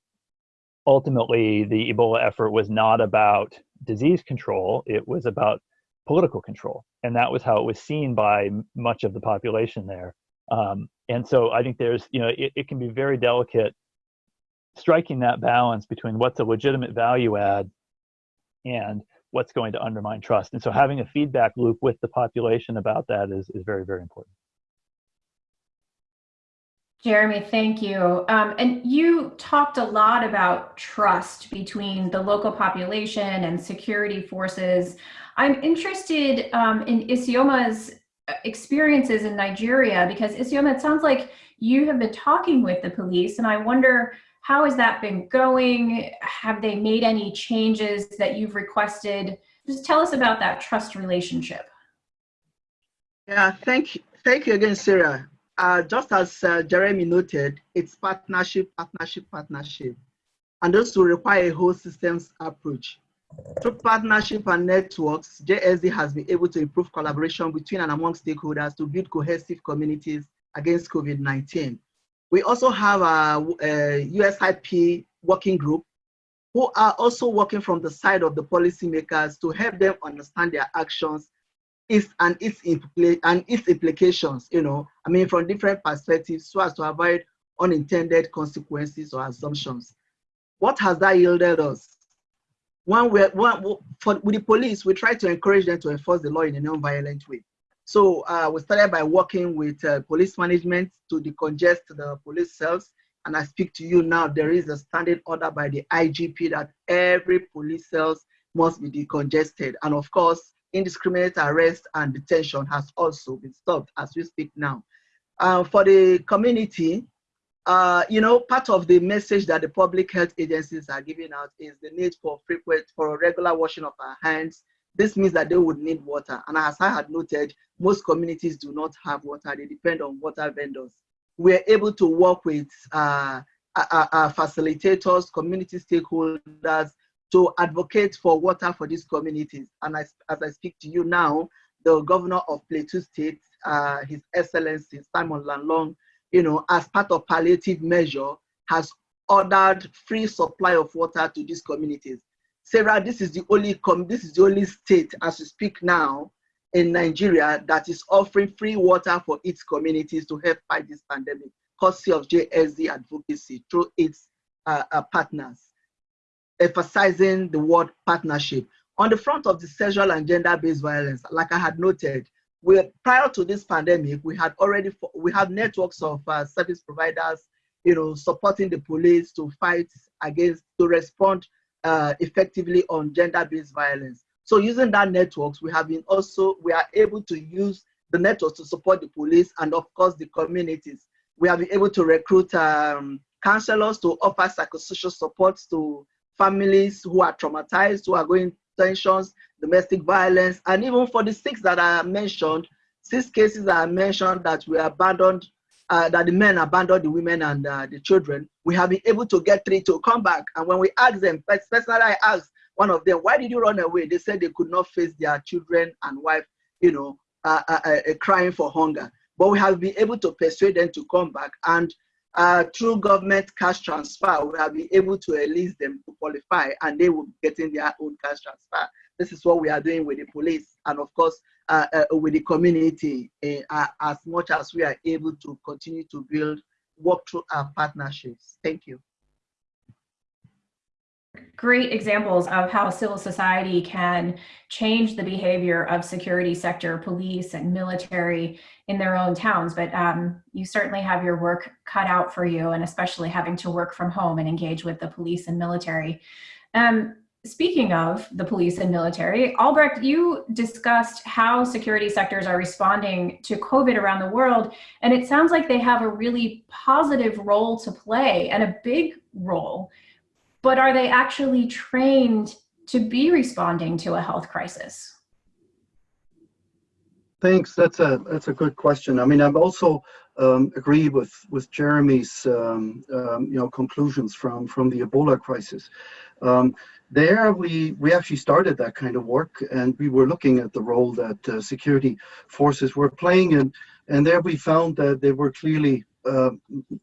ultimately the Ebola effort was not about disease control, it was about political control. And that was how it was seen by much of the population there. Um, and so I think there's, you know, it, it can be very delicate striking that balance between what's a legitimate value add and what's going to undermine trust. And so having a feedback loop with the population about that is, is very, very important. Jeremy, thank you. Um, and you talked a lot about trust between the local population and security forces. I'm interested um, in Isioma's uh, experiences in Nigeria because Isioma, it sounds like you have been talking with the police and I wonder how has that been going? Have they made any changes that you've requested? Just tell us about that trust relationship. Yeah, thank you. Thank you again, Sarah. Uh, just as uh, Jeremy noted, it's partnership, partnership, partnership. And those will require a whole systems approach. Through partnership and networks, JSD has been able to improve collaboration between and among stakeholders to build cohesive communities against COVID-19. We also have a, a USIP working group who are also working from the side of the policymakers to help them understand their actions and, its and its implications, you know, I mean, from different perspectives so as to avoid unintended consequences or assumptions. What has that yielded us? We're, one for, with the police, we try to encourage them to enforce the law in a non-violent way. So uh, we started by working with uh, police management to decongest the police cells. And I speak to you now, there is a standing order by the IGP that every police cells must be decongested. And of course, indiscriminate arrest and detention has also been stopped as we speak now. Uh, for the community, uh, you know, part of the message that the public health agencies are giving out is the need for frequent, for regular washing of our hands, this means that they would need water. And as I had noted, most communities do not have water. They depend on water vendors. We're able to work with uh, our, our facilitators, community stakeholders to advocate for water for these communities. And as, as I speak to you now, the governor of Plateau State, uh, His Excellency Simon Lalong, you know, as part of palliative measure, has ordered free supply of water to these communities. Sarah, this is the only com this is the only state as we speak now in Nigeria that is offering free water for its communities to help fight this pandemic, courtesy of JSD advocacy through its uh, uh, partners. emphasizing the word partnership. On the front of the sexual and gender-based violence, like I had noted, we prior to this pandemic, we had already we have networks of uh, service providers, you know, supporting the police to fight against to respond uh, effectively on gender-based violence. So using that networks, we have been also we are able to use the networks to support the police and of course the communities. We have been able to recruit um, counselors to offer psychosocial support to families who are traumatized, who are going tensions, domestic violence, and even for the six that I mentioned, six cases that I mentioned that we abandoned, uh, that the men abandoned the women and uh, the children, we have been able to get three to come back. And when we asked them, personally I asked one of them, why did you run away? They said they could not face their children and wife, you know, uh, uh, uh crying for hunger. But we have been able to persuade them to come back. And uh, through government cash transfer, we have been able to enlist them to qualify and they will be getting their own cash transfer. This is what we are doing with the police and of course uh, uh, with the community uh, as much as we are able to continue to build, work through our partnerships. Thank you great examples of how civil society can change the behavior of security sector police and military in their own towns. But um, you certainly have your work cut out for you and especially having to work from home and engage with the police and military. Um, speaking of the police and military albrecht you discussed how security sectors are responding to covid around the world and it sounds like they have a really positive role to play and a big role but are they actually trained to be responding to a health crisis? Thanks. That's a that's a good question. I mean, I've also um, agree with with Jeremy's um, um, you know conclusions from from the Ebola crisis. Um, there, we we actually started that kind of work, and we were looking at the role that uh, security forces were playing, and and there we found that they were clearly uh,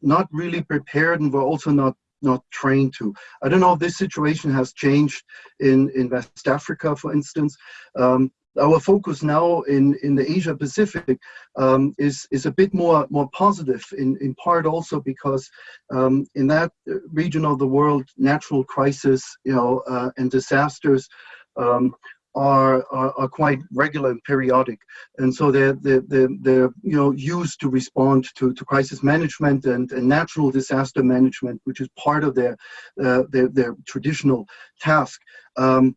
not really prepared and were also not not trained to. I don't know if this situation has changed in, in West Africa, for instance. Um, our focus now in, in the Asia Pacific um, is, is a bit more, more positive in, in part also because um, in that region of the world, natural crisis you know, uh, and disasters um, are, are, are, quite regular and periodic. And so they're, they're, they're, they're, you know, used to respond to, to crisis management and, and natural disaster management, which is part of their, uh, their, their traditional task. Um,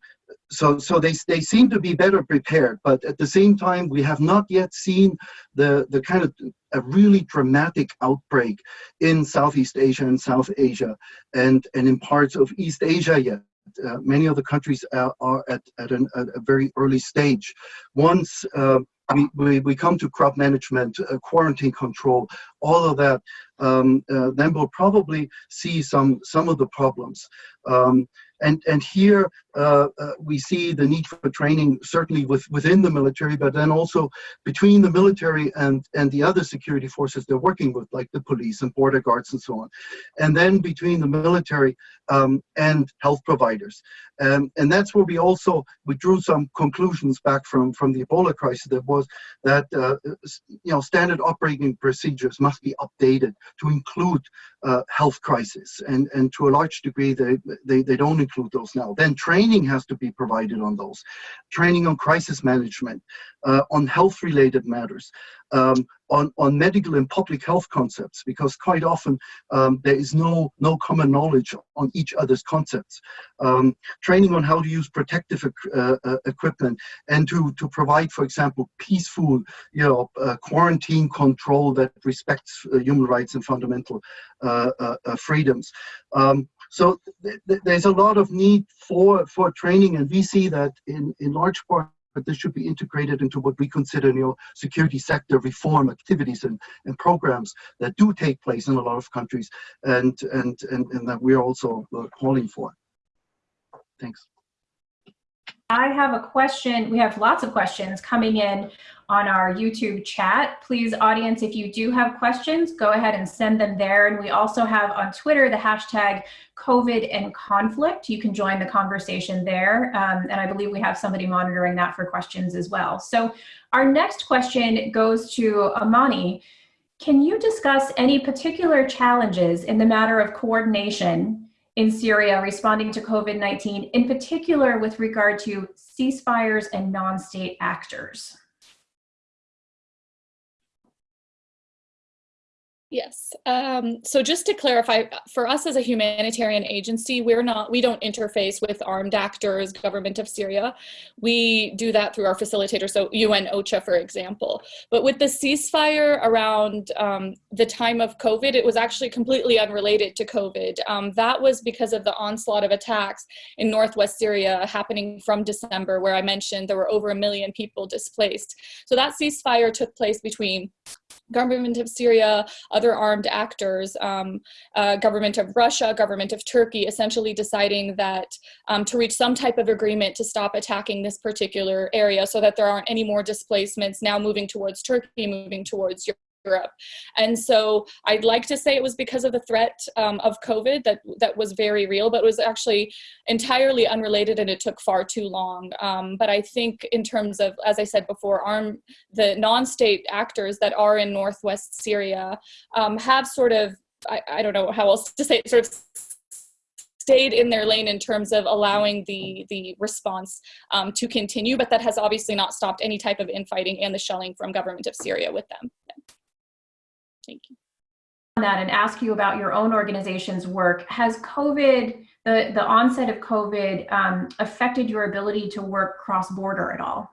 so so they, they seem to be better prepared, but at the same time, we have not yet seen the, the kind of a really dramatic outbreak in Southeast Asia and South Asia and, and in parts of East Asia yet. Uh, many of the countries are, at, at, an, at, a very early stage. Once uh, we, we, we, come to crop management, uh, quarantine control, all of that, um, uh, then we'll probably see some, some of the problems. Um, and, and here uh, uh, we see the need for training certainly with, within the military, but then also between the military and, and the other security forces they're working with, like the police and border guards and so on. And then between the military um, and health providers. Um, and that's where we also, we drew some conclusions back from, from the Ebola crisis that was that, uh, you know, standard operating procedures must be updated to include uh, health crisis. And, and to a large degree, they, they, they don't include those now. Then training has to be provided on those. Training on crisis management, uh, on health related matters, um, on, on medical and public health concepts, because quite often um, there is no, no common knowledge on each other's concepts. Um, training on how to use protective uh, uh, equipment and to, to provide, for example, peaceful you know, uh, quarantine control that respects uh, human rights and fundamental uh, freedoms. Um, so th th there's a lot of need for, for training and we see that in, in large part but this should be integrated into what we consider you know, security sector reform activities and, and programs that do take place in a lot of countries and, and, and, and that we're also uh, calling for. Thanks. I have a question. We have lots of questions coming in on our YouTube chat. Please, audience, if you do have questions, go ahead and send them there. And we also have on Twitter the hashtag COVID and conflict. You can join the conversation there. Um, and I believe we have somebody monitoring that for questions as well. So our next question goes to Amani. Can you discuss any particular challenges in the matter of coordination in Syria responding to COVID-19, in particular with regard to ceasefires and non-state actors? Yes. Um, so just to clarify, for us as a humanitarian agency, we're not, we don't interface with armed actors, government of Syria. We do that through our facilitator, so UN OCHA, for example. But with the ceasefire around um, the time of COVID, it was actually completely unrelated to COVID. Um, that was because of the onslaught of attacks in Northwest Syria happening from December, where I mentioned there were over a million people displaced. So that ceasefire took place between government of Syria, other armed actors, um, uh, government of Russia, government of Turkey, essentially deciding that um, to reach some type of agreement to stop attacking this particular area so that there aren't any more displacements now moving towards Turkey, moving towards Europe. And so I'd like to say it was because of the threat um, of COVID that, that was very real, but was actually entirely unrelated and it took far too long. Um, but I think in terms of, as I said before, arm, the non-state actors that are in Northwest Syria um, have sort of, I, I don't know how else to say it, sort of stayed in their lane in terms of allowing the the response um, to continue, but that has obviously not stopped any type of infighting and the shelling from government of Syria with them. Thank you. That and ask you about your own organization's work. Has COVID, the, the onset of COVID, um, affected your ability to work cross border at all?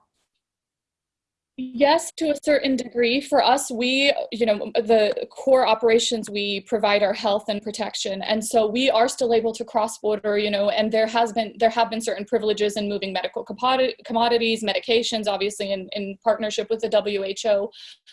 Yes, to a certain degree. For us, we, you know, the core operations we provide are health and protection, and so we are still able to cross border, you know, and there has been there have been certain privileges in moving medical commodities, medications, obviously in, in partnership with the WHO.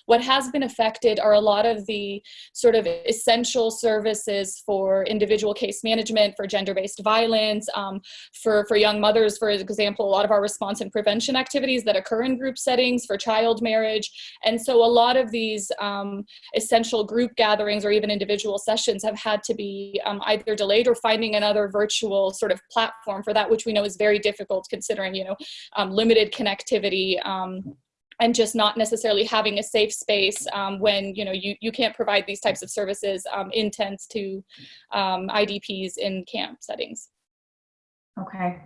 What has been affected are a lot of the sort of essential services for individual case management, for gender-based violence, um, for for young mothers, for example, a lot of our response and prevention activities that occur in group settings for child child marriage. And so a lot of these um, essential group gatherings or even individual sessions have had to be um, either delayed or finding another virtual sort of platform for that, which we know is very difficult considering, you know, um, limited connectivity um, and just not necessarily having a safe space um, when you know you, you can't provide these types of services um, in tents to um, IDPs in camp settings. Okay,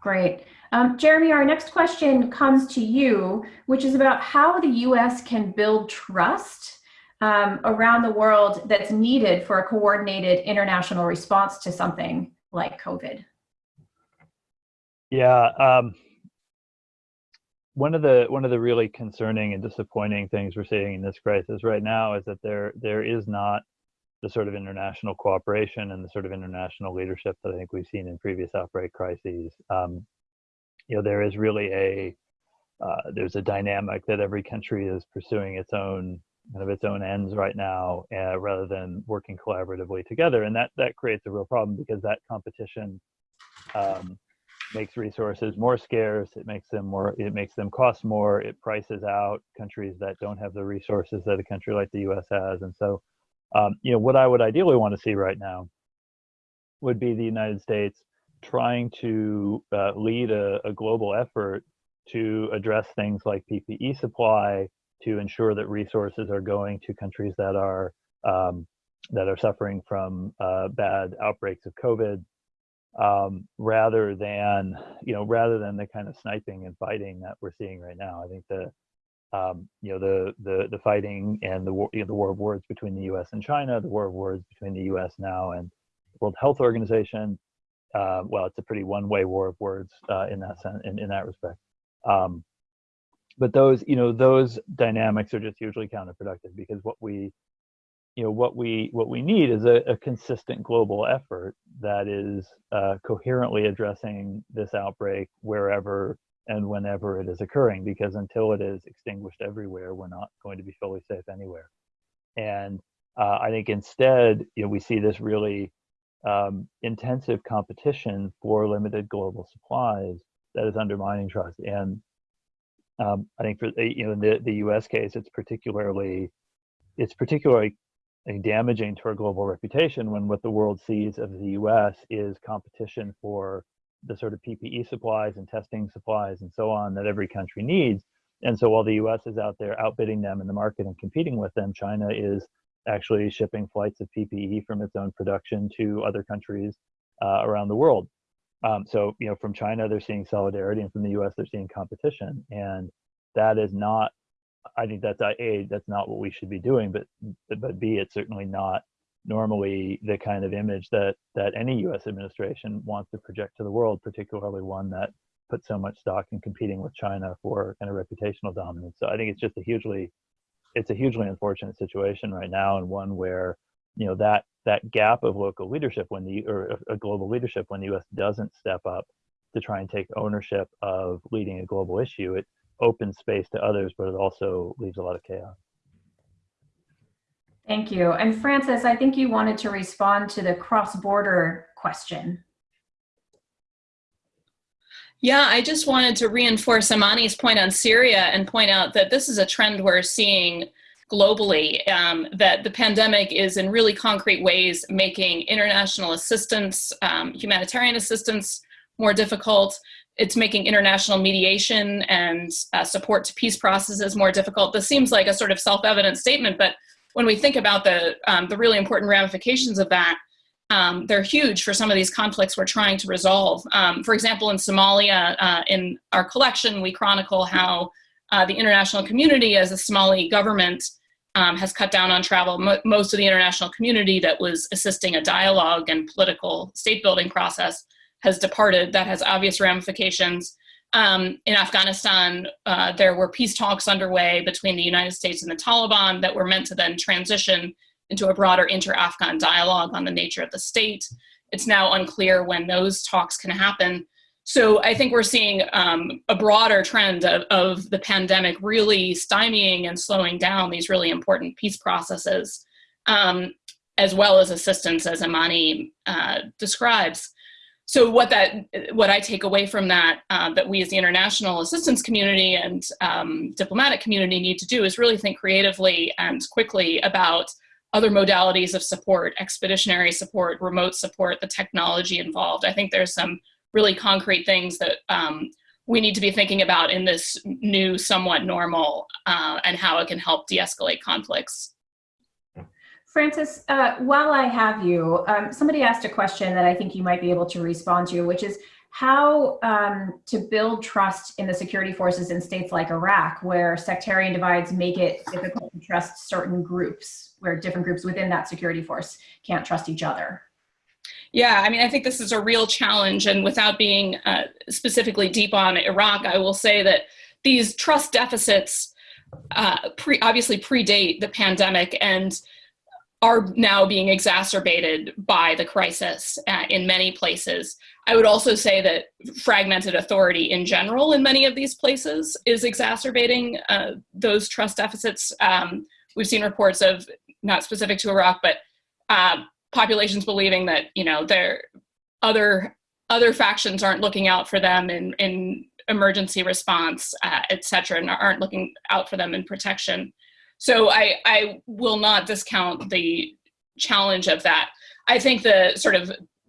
great. Um, Jeremy, our next question comes to you, which is about how the US can build trust um, around the world that's needed for a coordinated international response to something like COVID. Yeah, um, one of the one of the really concerning and disappointing things we're seeing in this crisis right now is that there there is not the sort of international cooperation and the sort of international leadership that I think we've seen in previous outbreak crises. Um, you know there is really a uh, there's a dynamic that every country is pursuing its own kind of its own ends right now uh, rather than working collaboratively together and that that creates a real problem because that competition um, makes resources more scarce it makes them more it makes them cost more it prices out countries that don't have the resources that a country like the us has and so um, you know what i would ideally want to see right now would be the united states trying to uh, lead a, a, global effort to address things like PPE supply, to ensure that resources are going to countries that are um, that are suffering from uh, bad outbreaks of COVID, um, rather than you know rather than the kind of sniping and fighting that we're seeing right now. I think the um, you know the the the fighting and the war, you know, the war of words between the U.S. and China, the war of words between the U.S. now and the World Health Organization, uh, well, it's a pretty one-way war of words uh, in that sense, in, in that respect. Um, but those, you know, those dynamics are just hugely counterproductive because what we, you know, what we what we need is a, a consistent global effort that is uh, coherently addressing this outbreak wherever and whenever it is occurring. Because until it is extinguished everywhere, we're not going to be fully safe anywhere. And uh, I think instead, you know, we see this really um, intensive competition for limited global supplies that is undermining trust. And um, I think for you know in the, the U.S. case, it's particularly it's particularly damaging to our global reputation when what the world sees of the U.S. is competition for the sort of PPE supplies and testing supplies and so on that every country needs. And so while the U.S. is out there outbidding them in the market and competing with them, China is actually shipping flights of PPE from its own production to other countries uh, around the world. Um, so, you know, from China, they're seeing solidarity, and from the U.S., they're seeing competition, and that is not. I think that's a that's not what we should be doing, but but b it's certainly not normally the kind of image that that any U.S. administration wants to project to the world, particularly one that puts so much stock in competing with China for kind of reputational dominance. So I think it's just a hugely it's a hugely unfortunate situation right now, and one where you know that that gap of local leadership when the or uh, a global leadership when the U.S. doesn't step up to try and take ownership of leading a global issue, it opens space to others, but it also leaves a lot of chaos. Thank you. And Frances, I think you wanted to respond to the cross-border question. Yeah, I just wanted to reinforce Amani's point on Syria and point out that this is a trend we're seeing globally, um, that the pandemic is in really concrete ways making international assistance, um, humanitarian assistance more difficult. It's making international mediation and uh, support to peace processes more difficult. This seems like a sort of self-evident statement, but when we think about the, um, the really important ramifications of that, um, they're huge for some of these conflicts we're trying to resolve. Um, for example, in Somalia, uh, in our collection, we chronicle how uh, the international community as a Somali government um, has cut down on travel. Mo most of the international community that was assisting a dialogue and political state building process has departed. That has obvious ramifications. Um, in Afghanistan, uh, there were peace talks underway between the United States and the Taliban that were meant to then transition into a broader inter-Afghan dialogue on the nature of the state. It's now unclear when those talks can happen. So I think we're seeing um, a broader trend of, of, the pandemic really stymieing and slowing down these really important peace processes, um, as well as assistance, as Amani uh, describes. So what that, what I take away from that, uh, that we as the international assistance community and um, diplomatic community need to do is really think creatively and quickly about other modalities of support, expeditionary support, remote support, the technology involved. I think there's some really concrete things that um, we need to be thinking about in this new somewhat normal uh, and how it can help de-escalate conflicts. Frances, uh, while I have you, um, somebody asked a question that I think you might be able to respond to, which is how um, to build trust in the security forces in states like Iraq, where sectarian divides make it difficult to trust certain groups, where different groups within that security force can't trust each other. Yeah, I mean, I think this is a real challenge. And without being uh, specifically deep on Iraq, I will say that these trust deficits uh, pre obviously predate the pandemic and are now being exacerbated by the crisis uh, in many places. I would also say that fragmented authority in general in many of these places is exacerbating uh, those trust deficits. Um, we've seen reports of, not specific to Iraq, but uh, populations believing that you know their other other factions aren't looking out for them in in emergency response, uh, et cetera, and aren't looking out for them in protection. So I I will not discount the challenge of that. I think the sort of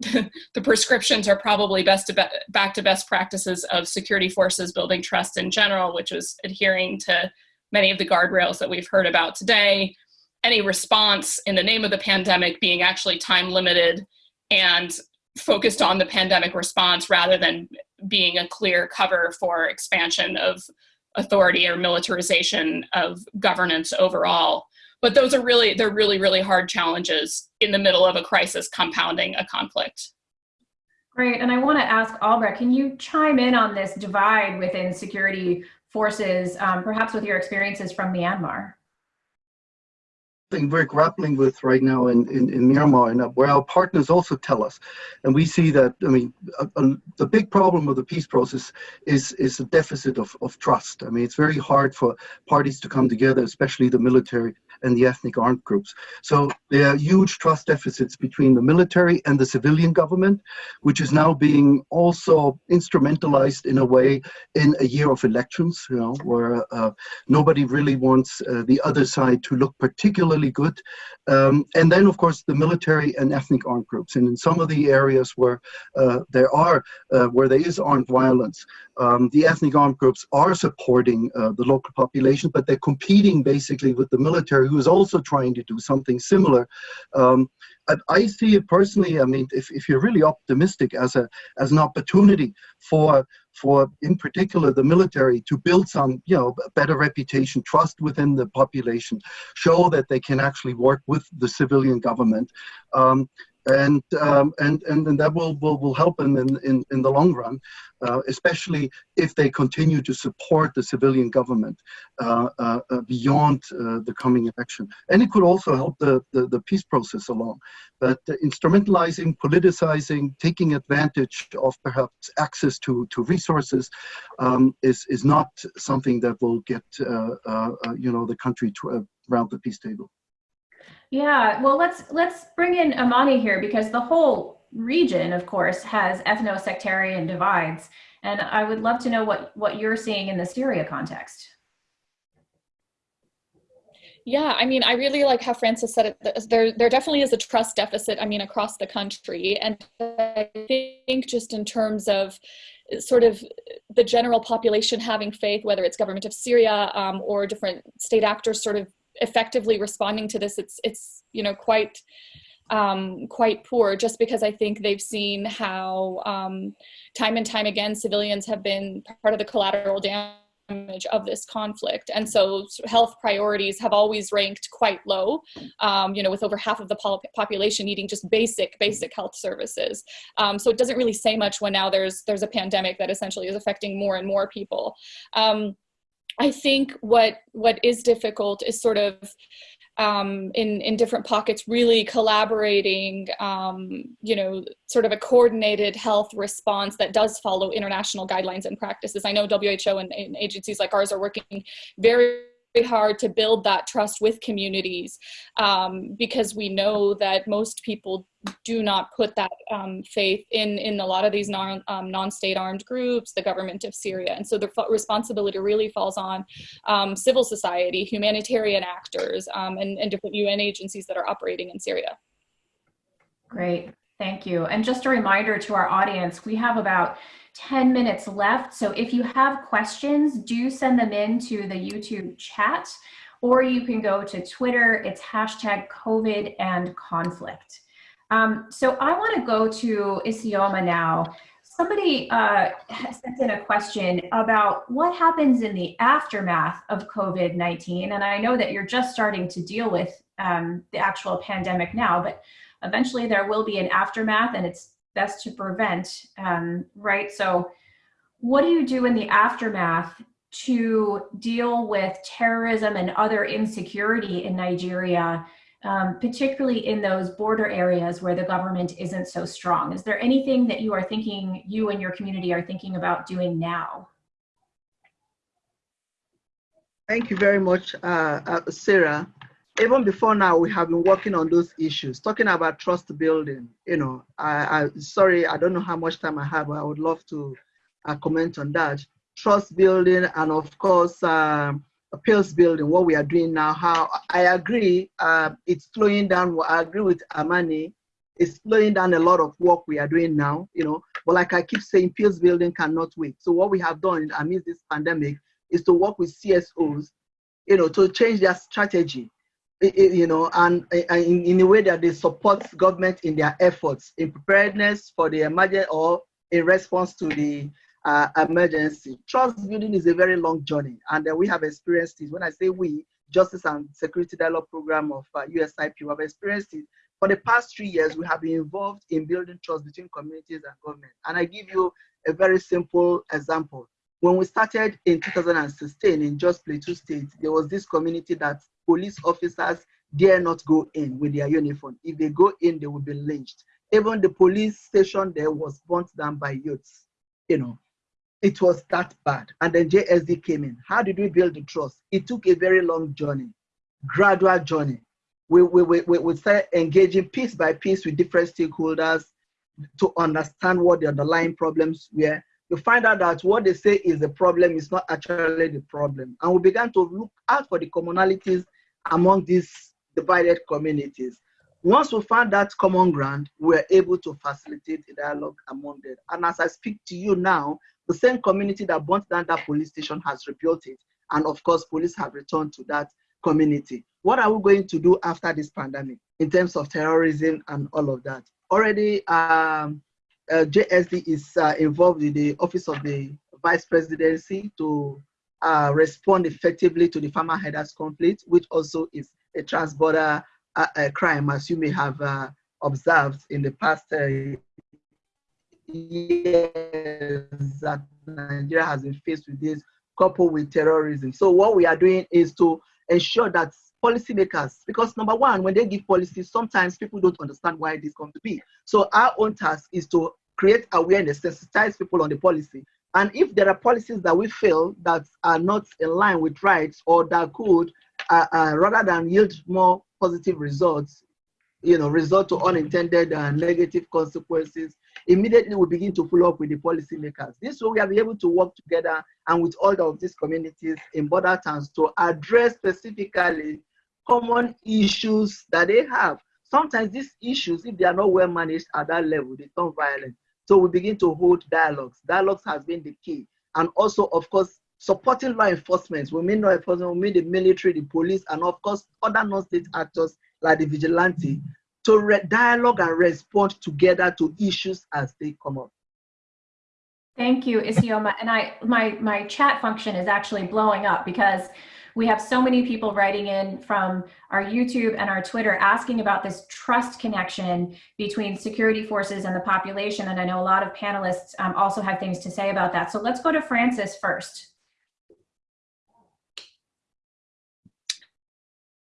the prescriptions are probably best to be, back to best practices of security forces building trust in general, which is adhering to many of the guardrails that we've heard about today, any response in the name of the pandemic being actually time limited and focused on the pandemic response rather than being a clear cover for expansion of authority or militarization of governance overall. But those are really, they're really, really hard challenges in the middle of a crisis compounding a conflict. Great, and I want to ask Albrecht, can you chime in on this divide within security forces, um, perhaps with your experiences from Myanmar? We're grappling with right now in, in, in, Myanmar and where our partners also tell us. And we see that, I mean, a, a, the big problem of the peace process is, is a deficit of, of trust. I mean, it's very hard for parties to come together, especially the military and the ethnic armed groups. So there are huge trust deficits between the military and the civilian government, which is now being also instrumentalized in a way in a year of elections, you know, where uh, nobody really wants uh, the other side to look particularly good. Um, and then, of course, the military and ethnic armed groups. And in some of the areas where uh, there are, uh, where there is armed violence, um, the ethnic armed groups are supporting uh, the local population, but they're competing basically with the military who is also trying to do something similar. Um, I, I, see it personally. I mean, if, if you're really optimistic as a as an opportunity for for in particular the military to build some you know better reputation, trust within the population, show that they can actually work with the civilian government. Um, and um, and and and that will will, will help them in, in in the long run, uh, especially if they continue to support the civilian government uh, uh, uh beyond uh, the coming election. And it could also help the, the, the peace process along. But instrumentalizing, politicizing, taking advantage of perhaps access to to resources um, is is not something that will get uh, you know the country to, around the peace table. Yeah, well, let's let's bring in Amani here because the whole region, of course, has ethno-sectarian divides, and I would love to know what what you're seeing in the Syria context. Yeah, I mean, I really like how Frances said it. There, there definitely is a trust deficit. I mean, across the country, and I think just in terms of sort of the general population having faith, whether it's government of Syria um, or different state actors, sort of effectively responding to this, it's it's you know quite um, quite poor. Just because I think they've seen how um, time and time again civilians have been part of the collateral damage of this conflict, and so health priorities have always ranked quite low. Um, you know, with over half of the population needing just basic basic health services. Um, so it doesn't really say much when now there's there's a pandemic that essentially is affecting more and more people. I think what what is difficult is sort of um, in in different pockets, really collaborating, um, you know, sort of a coordinated health response that does follow international guidelines and practices. I know WHO and, and agencies like ours are working very hard to build that trust with communities um, because we know that most people do not put that um, faith in in a lot of these non um, non-state armed groups, the government of Syria, and so the responsibility really falls on um, civil society, humanitarian actors, um, and, and different UN agencies that are operating in Syria. Great, thank you. And just a reminder to our audience, we have about 10 minutes left. So if you have questions, do send them in to the YouTube chat, or you can go to Twitter. It's hashtag COVID and conflict. Um, so I want to go to Isioma now. Somebody uh, sent in a question about what happens in the aftermath of COVID-19. And I know that you're just starting to deal with um, the actual pandemic now, but eventually there will be an aftermath and it's best to prevent, um, right? So what do you do in the aftermath to deal with terrorism and other insecurity in Nigeria, um, particularly in those border areas where the government isn't so strong? Is there anything that you are thinking, you and your community are thinking about doing now? Thank you very much, uh, uh, Sarah even before now, we have been working on those issues, talking about trust building. You know, I, I sorry, I don't know how much time I have, but I would love to uh, comment on that. Trust building, and of course, um, appeals building. What we are doing now. How I agree, uh, it's slowing down. I agree with Amani. It's slowing down a lot of work we are doing now. You know, but like I keep saying, appeals building cannot wait. So what we have done amidst this pandemic is to work with CSOs, you know, to change their strategy you know, and, in, a way that they support government in their efforts in preparedness for the emergency or in response to the uh, emergency. Trust building is a very long journey, and uh, we have experienced it. When I say we, Justice and Security Dialogue Program of uh, USIP, we have experienced it. For the past three years, we have been involved in building trust between communities and government. And I give you a very simple example. When we started in 2016 in Jos Plateau State, there was this community that police officers dare not go in with their uniform. If they go in, they will be lynched. Even the police station there was burnt down by youths. You know, it was that bad. And then JSD came in. How did we build the trust? It took a very long journey, gradual journey. We, we, we, we started engaging piece by piece with different stakeholders to understand what the underlying problems were you find out that what they say is the problem is not actually the problem. And we began to look out for the commonalities among these divided communities. Once we found that common ground, we were able to facilitate a dialogue among them. And as I speak to you now, the same community that burnt down that police station has rebuilt it. And of course, police have returned to that community. What are we going to do after this pandemic in terms of terrorism and all of that? Already, um, uh, JSD is uh, involved in the Office of the Vice Presidency to uh, respond effectively to the farmer herders conflict, which also is a transborder uh, uh, crime, as you may have uh, observed in the past years that Nigeria has been faced with this, coupled with terrorism. So what we are doing is to ensure that policymakers, because number one, when they give policies, sometimes people don't understand why this comes to be. So our own task is to create awareness, sensitize people on the policy. And if there are policies that we feel that are not in line with rights or that could, uh, uh, rather than yield more positive results, you know, result to unintended and negative consequences, immediately we begin to follow up with the policymakers. This way we are able to work together and with all of these communities in border towns to address specifically common issues that they have. Sometimes these issues, if they are not well managed at that level, they turn violent. So we begin to hold dialogues. Dialogues has been the key. And also, of course, supporting law enforcement. We mean law enforcement, we mean the military, the police, and of course, other non-state actors like the vigilante to dialogue and respond together to issues as they come up. Thank you, Isioma. And I, my, my chat function is actually blowing up because we have so many people writing in from our YouTube and our Twitter asking about this trust connection between security forces and the population. And I know a lot of panelists um, also have things to say about that. So let's go to Frances first.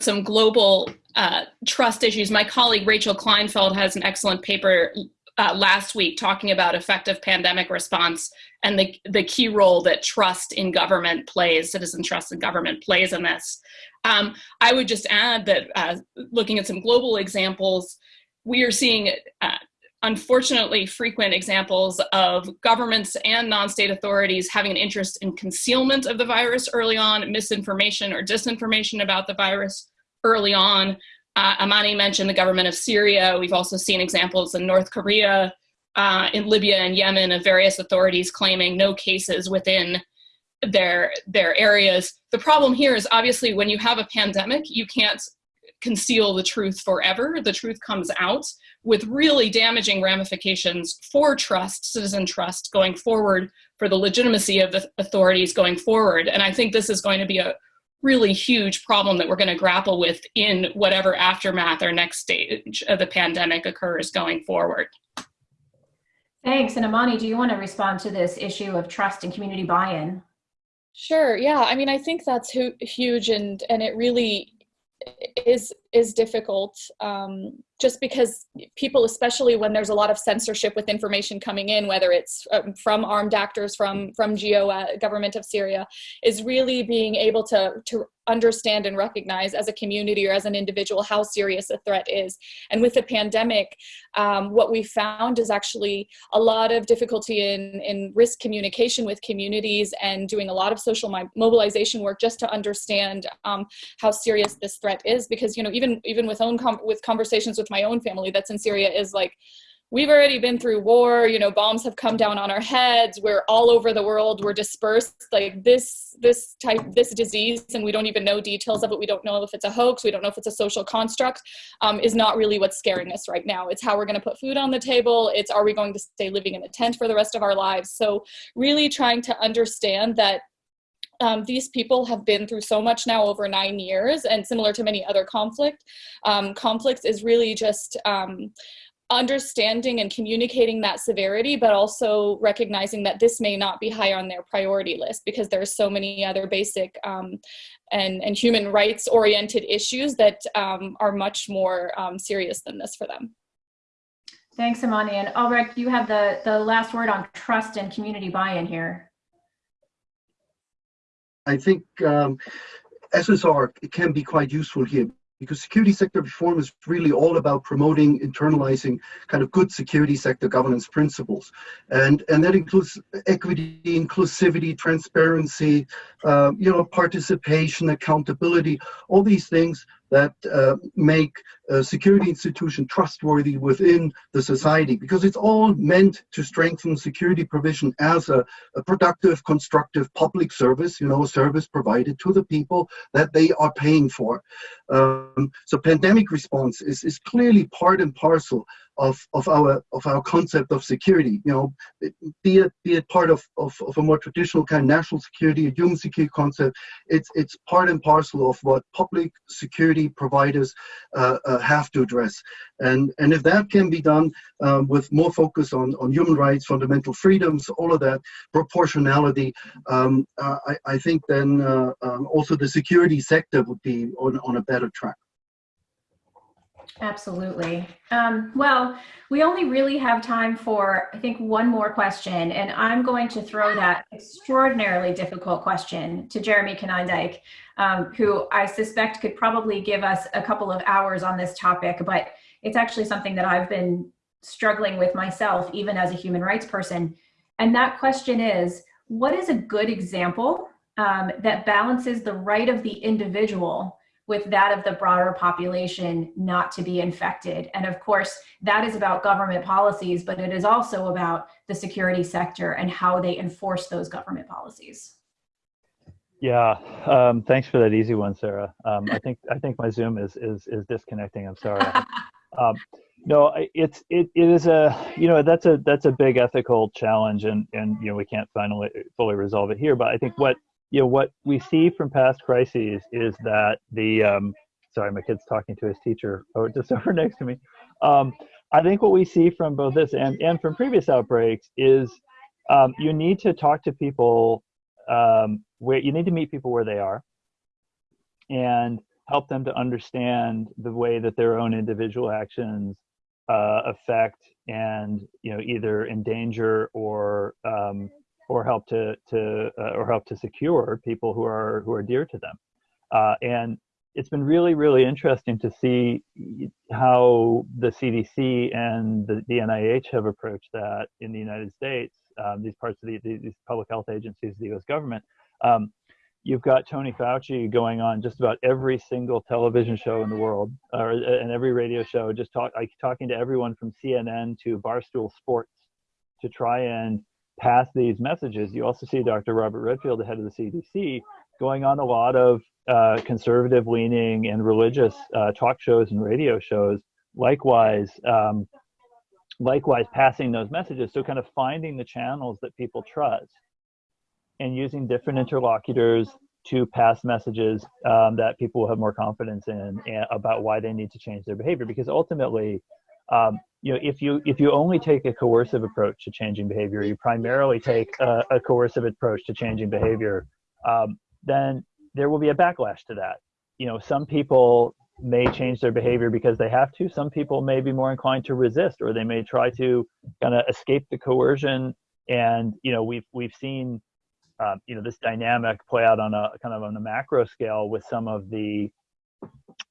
Some global uh, trust issues. My colleague Rachel Kleinfeld has an excellent paper uh, last week talking about effective pandemic response and the, the key role that trust in government plays, citizen trust in government plays in this. Um, I would just add that uh, looking at some global examples, we are seeing uh, unfortunately frequent examples of governments and non-state authorities having an interest in concealment of the virus early on, misinformation or disinformation about the virus early on, uh, Amani mentioned the government of Syria. We've also seen examples in North Korea, uh, in Libya and Yemen of various authorities claiming no cases within their, their areas. The problem here is obviously when you have a pandemic, you can't conceal the truth forever. The truth comes out with really damaging ramifications for trust, citizen trust going forward, for the legitimacy of the authorities going forward. And I think this is going to be a, really huge problem that we're going to grapple with in whatever aftermath or next stage of the pandemic occurs going forward. Thanks. And Amani, do you want to respond to this issue of trust and community buy-in? Sure. Yeah. I mean, I think that's huge and, and it really is is difficult um, just because people, especially when there's a lot of censorship with information coming in, whether it's um, from armed actors, from from GEO, uh, government of Syria, is really being able to to understand and recognize as a community or as an individual how serious a threat is. And with the pandemic, um, what we found is actually a lot of difficulty in, in risk communication with communities and doing a lot of social mobilization work just to understand um, how serious this threat is. Because, you know, even, even with, own com with conversations with my own family that's in Syria is like, we've already been through war you know bombs have come down on our heads we're all over the world we're dispersed like this this type this disease and we don't even know details of it we don't know if it's a hoax we don't know if it's a social construct um, is not really what's scaring us right now. It's how we're going to put food on the table it's are we going to stay living in a tent for the rest of our lives? So really trying to understand that um, these people have been through so much now over nine years and similar to many other conflict um, conflicts is really just um, understanding and communicating that severity, but also recognizing that this may not be high on their priority list because there's so many other basic um, and, and human rights oriented issues that um, are much more um, serious than this for them. Thanks, Amani. And Albrecht, you have the, the last word on trust and community buy-in here. I think um, SSR can be quite useful here because security sector reform is really all about promoting, internalizing kind of good security sector governance principles. And, and that includes equity, inclusivity, transparency, um, you know, participation, accountability, all these things that uh, make uh, security institution trustworthy within the society because it's all meant to strengthen security provision as a, a productive, constructive public service, you know, service provided to the people that they are paying for. Um, so pandemic response is, is clearly part and parcel of, of our of our concept of security. You know, be it be it part of, of, of a more traditional kind of national security, a human security concept. It's it's part and parcel of what public security providers uh, uh, have to address. And and if that can be done um, with more focus on on human rights, fundamental freedoms, all of that, proportionality, um, uh, I, I think then uh, um, also the security sector would be on, on a better track. Absolutely. Um, well, we only really have time for, I think, one more question, and I'm going to throw that extraordinarily difficult question to Jeremy Konyndyk, um, who I suspect could probably give us a couple of hours on this topic, but it's actually something that I've been struggling with myself, even as a human rights person. And that question is, what is a good example um, that balances the right of the individual with that of the broader population not to be infected. And of course, that is about government policies, but it is also about the security sector and how they enforce those government policies. Yeah, um, thanks for that easy one, Sarah. Um, I think I think my Zoom is is is disconnecting. I'm sorry. um, no, it's it it is a you know that's a that's a big ethical challenge, and and you know we can't finally fully resolve it here. But I think what you know what we see from past crises is that the um, sorry my kid's talking to his teacher oh just over next to me. Um, i think what we see from both this and, and from previous outbreaks is um, you need to talk to people um, where you need to meet people where they are and help them to understand the way that their own individual actions uh, affect and you know either endanger or um, or help to to uh, or help to secure people who are who are dear to them. Uh, and it's been really really interesting to see how the cdc and the, the nih have approached that in the united states um, these parts of the, these public health agencies the us government. Um, you've got tony fauci going on just about every single television show in the world or and every radio show just talk like talking to everyone from cnn to barstool sports to try and pass these messages. You also see Dr. Robert Redfield, the head of the CDC, going on a lot of uh, conservative leaning and religious uh, talk shows and radio shows. Likewise, um, likewise passing those messages. So kind of finding the channels that people trust and using different interlocutors to pass messages um, that people will have more confidence in about why they need to change their behavior. Because ultimately, um, you know, if you if you only take a coercive approach to changing behavior, you primarily take a, a coercive approach to changing behavior, um, then there will be a backlash to that. You know, some people may change their behavior because they have to. Some people may be more inclined to resist, or they may try to kind of escape the coercion. And you know, we've we've seen um, you know this dynamic play out on a kind of on a macro scale with some of the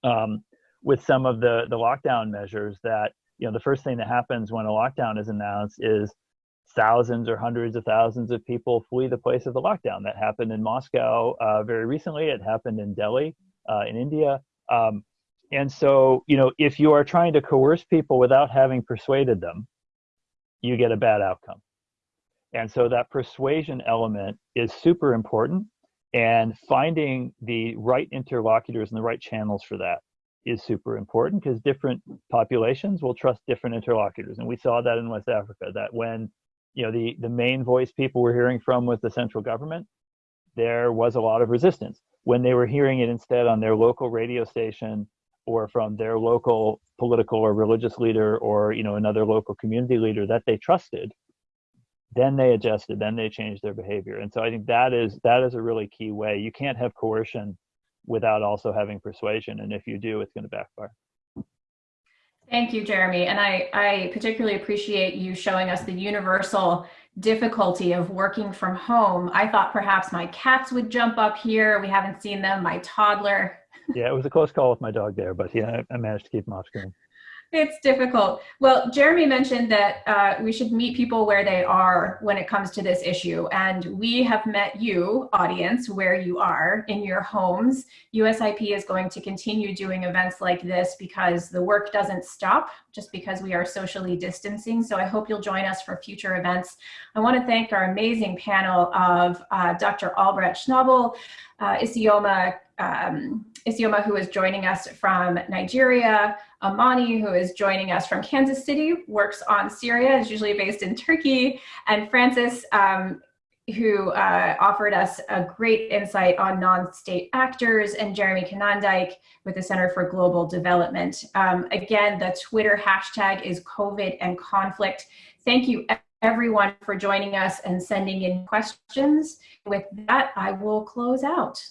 um, with some of the the lockdown measures that you know the first thing that happens when a lockdown is announced is thousands or hundreds of thousands of people flee the place of the lockdown. That happened in Moscow uh, very recently. It happened in Delhi uh, in India. Um, and so, you know, if you are trying to coerce people without having persuaded them, you get a bad outcome. And so that persuasion element is super important and finding the right interlocutors and the right channels for that is super important because different populations will trust different interlocutors. And we saw that in West Africa, that when you know the, the main voice people were hearing from was the central government, there was a lot of resistance. When they were hearing it instead on their local radio station or from their local political or religious leader or you know another local community leader that they trusted, then they adjusted, then they changed their behavior. And so I think that is that is a really key way. You can't have coercion without also having persuasion. And if you do, it's going to backfire. Thank you, Jeremy. And I, I particularly appreciate you showing us the universal difficulty of working from home. I thought perhaps my cats would jump up here. We haven't seen them, my toddler. yeah, it was a close call with my dog there, but yeah, I managed to keep him off screen. It's difficult. Well, Jeremy mentioned that uh, we should meet people where they are when it comes to this issue. And we have met you, audience, where you are in your homes. USIP is going to continue doing events like this because the work doesn't stop just because we are socially distancing. So I hope you'll join us for future events. I want to thank our amazing panel of uh, Dr. Albrecht Schnabel, uh, Isioma, um, Isioma, who is joining us from Nigeria, Amani, who is joining us from Kansas City, works on Syria, is usually based in Turkey, and Frances, um, who uh, offered us a great insight on non-state actors, and Jeremy Konyndyk with the Center for Global Development. Um, again, the Twitter hashtag is COVID and conflict. Thank you everyone for joining us and sending in questions. With that, I will close out.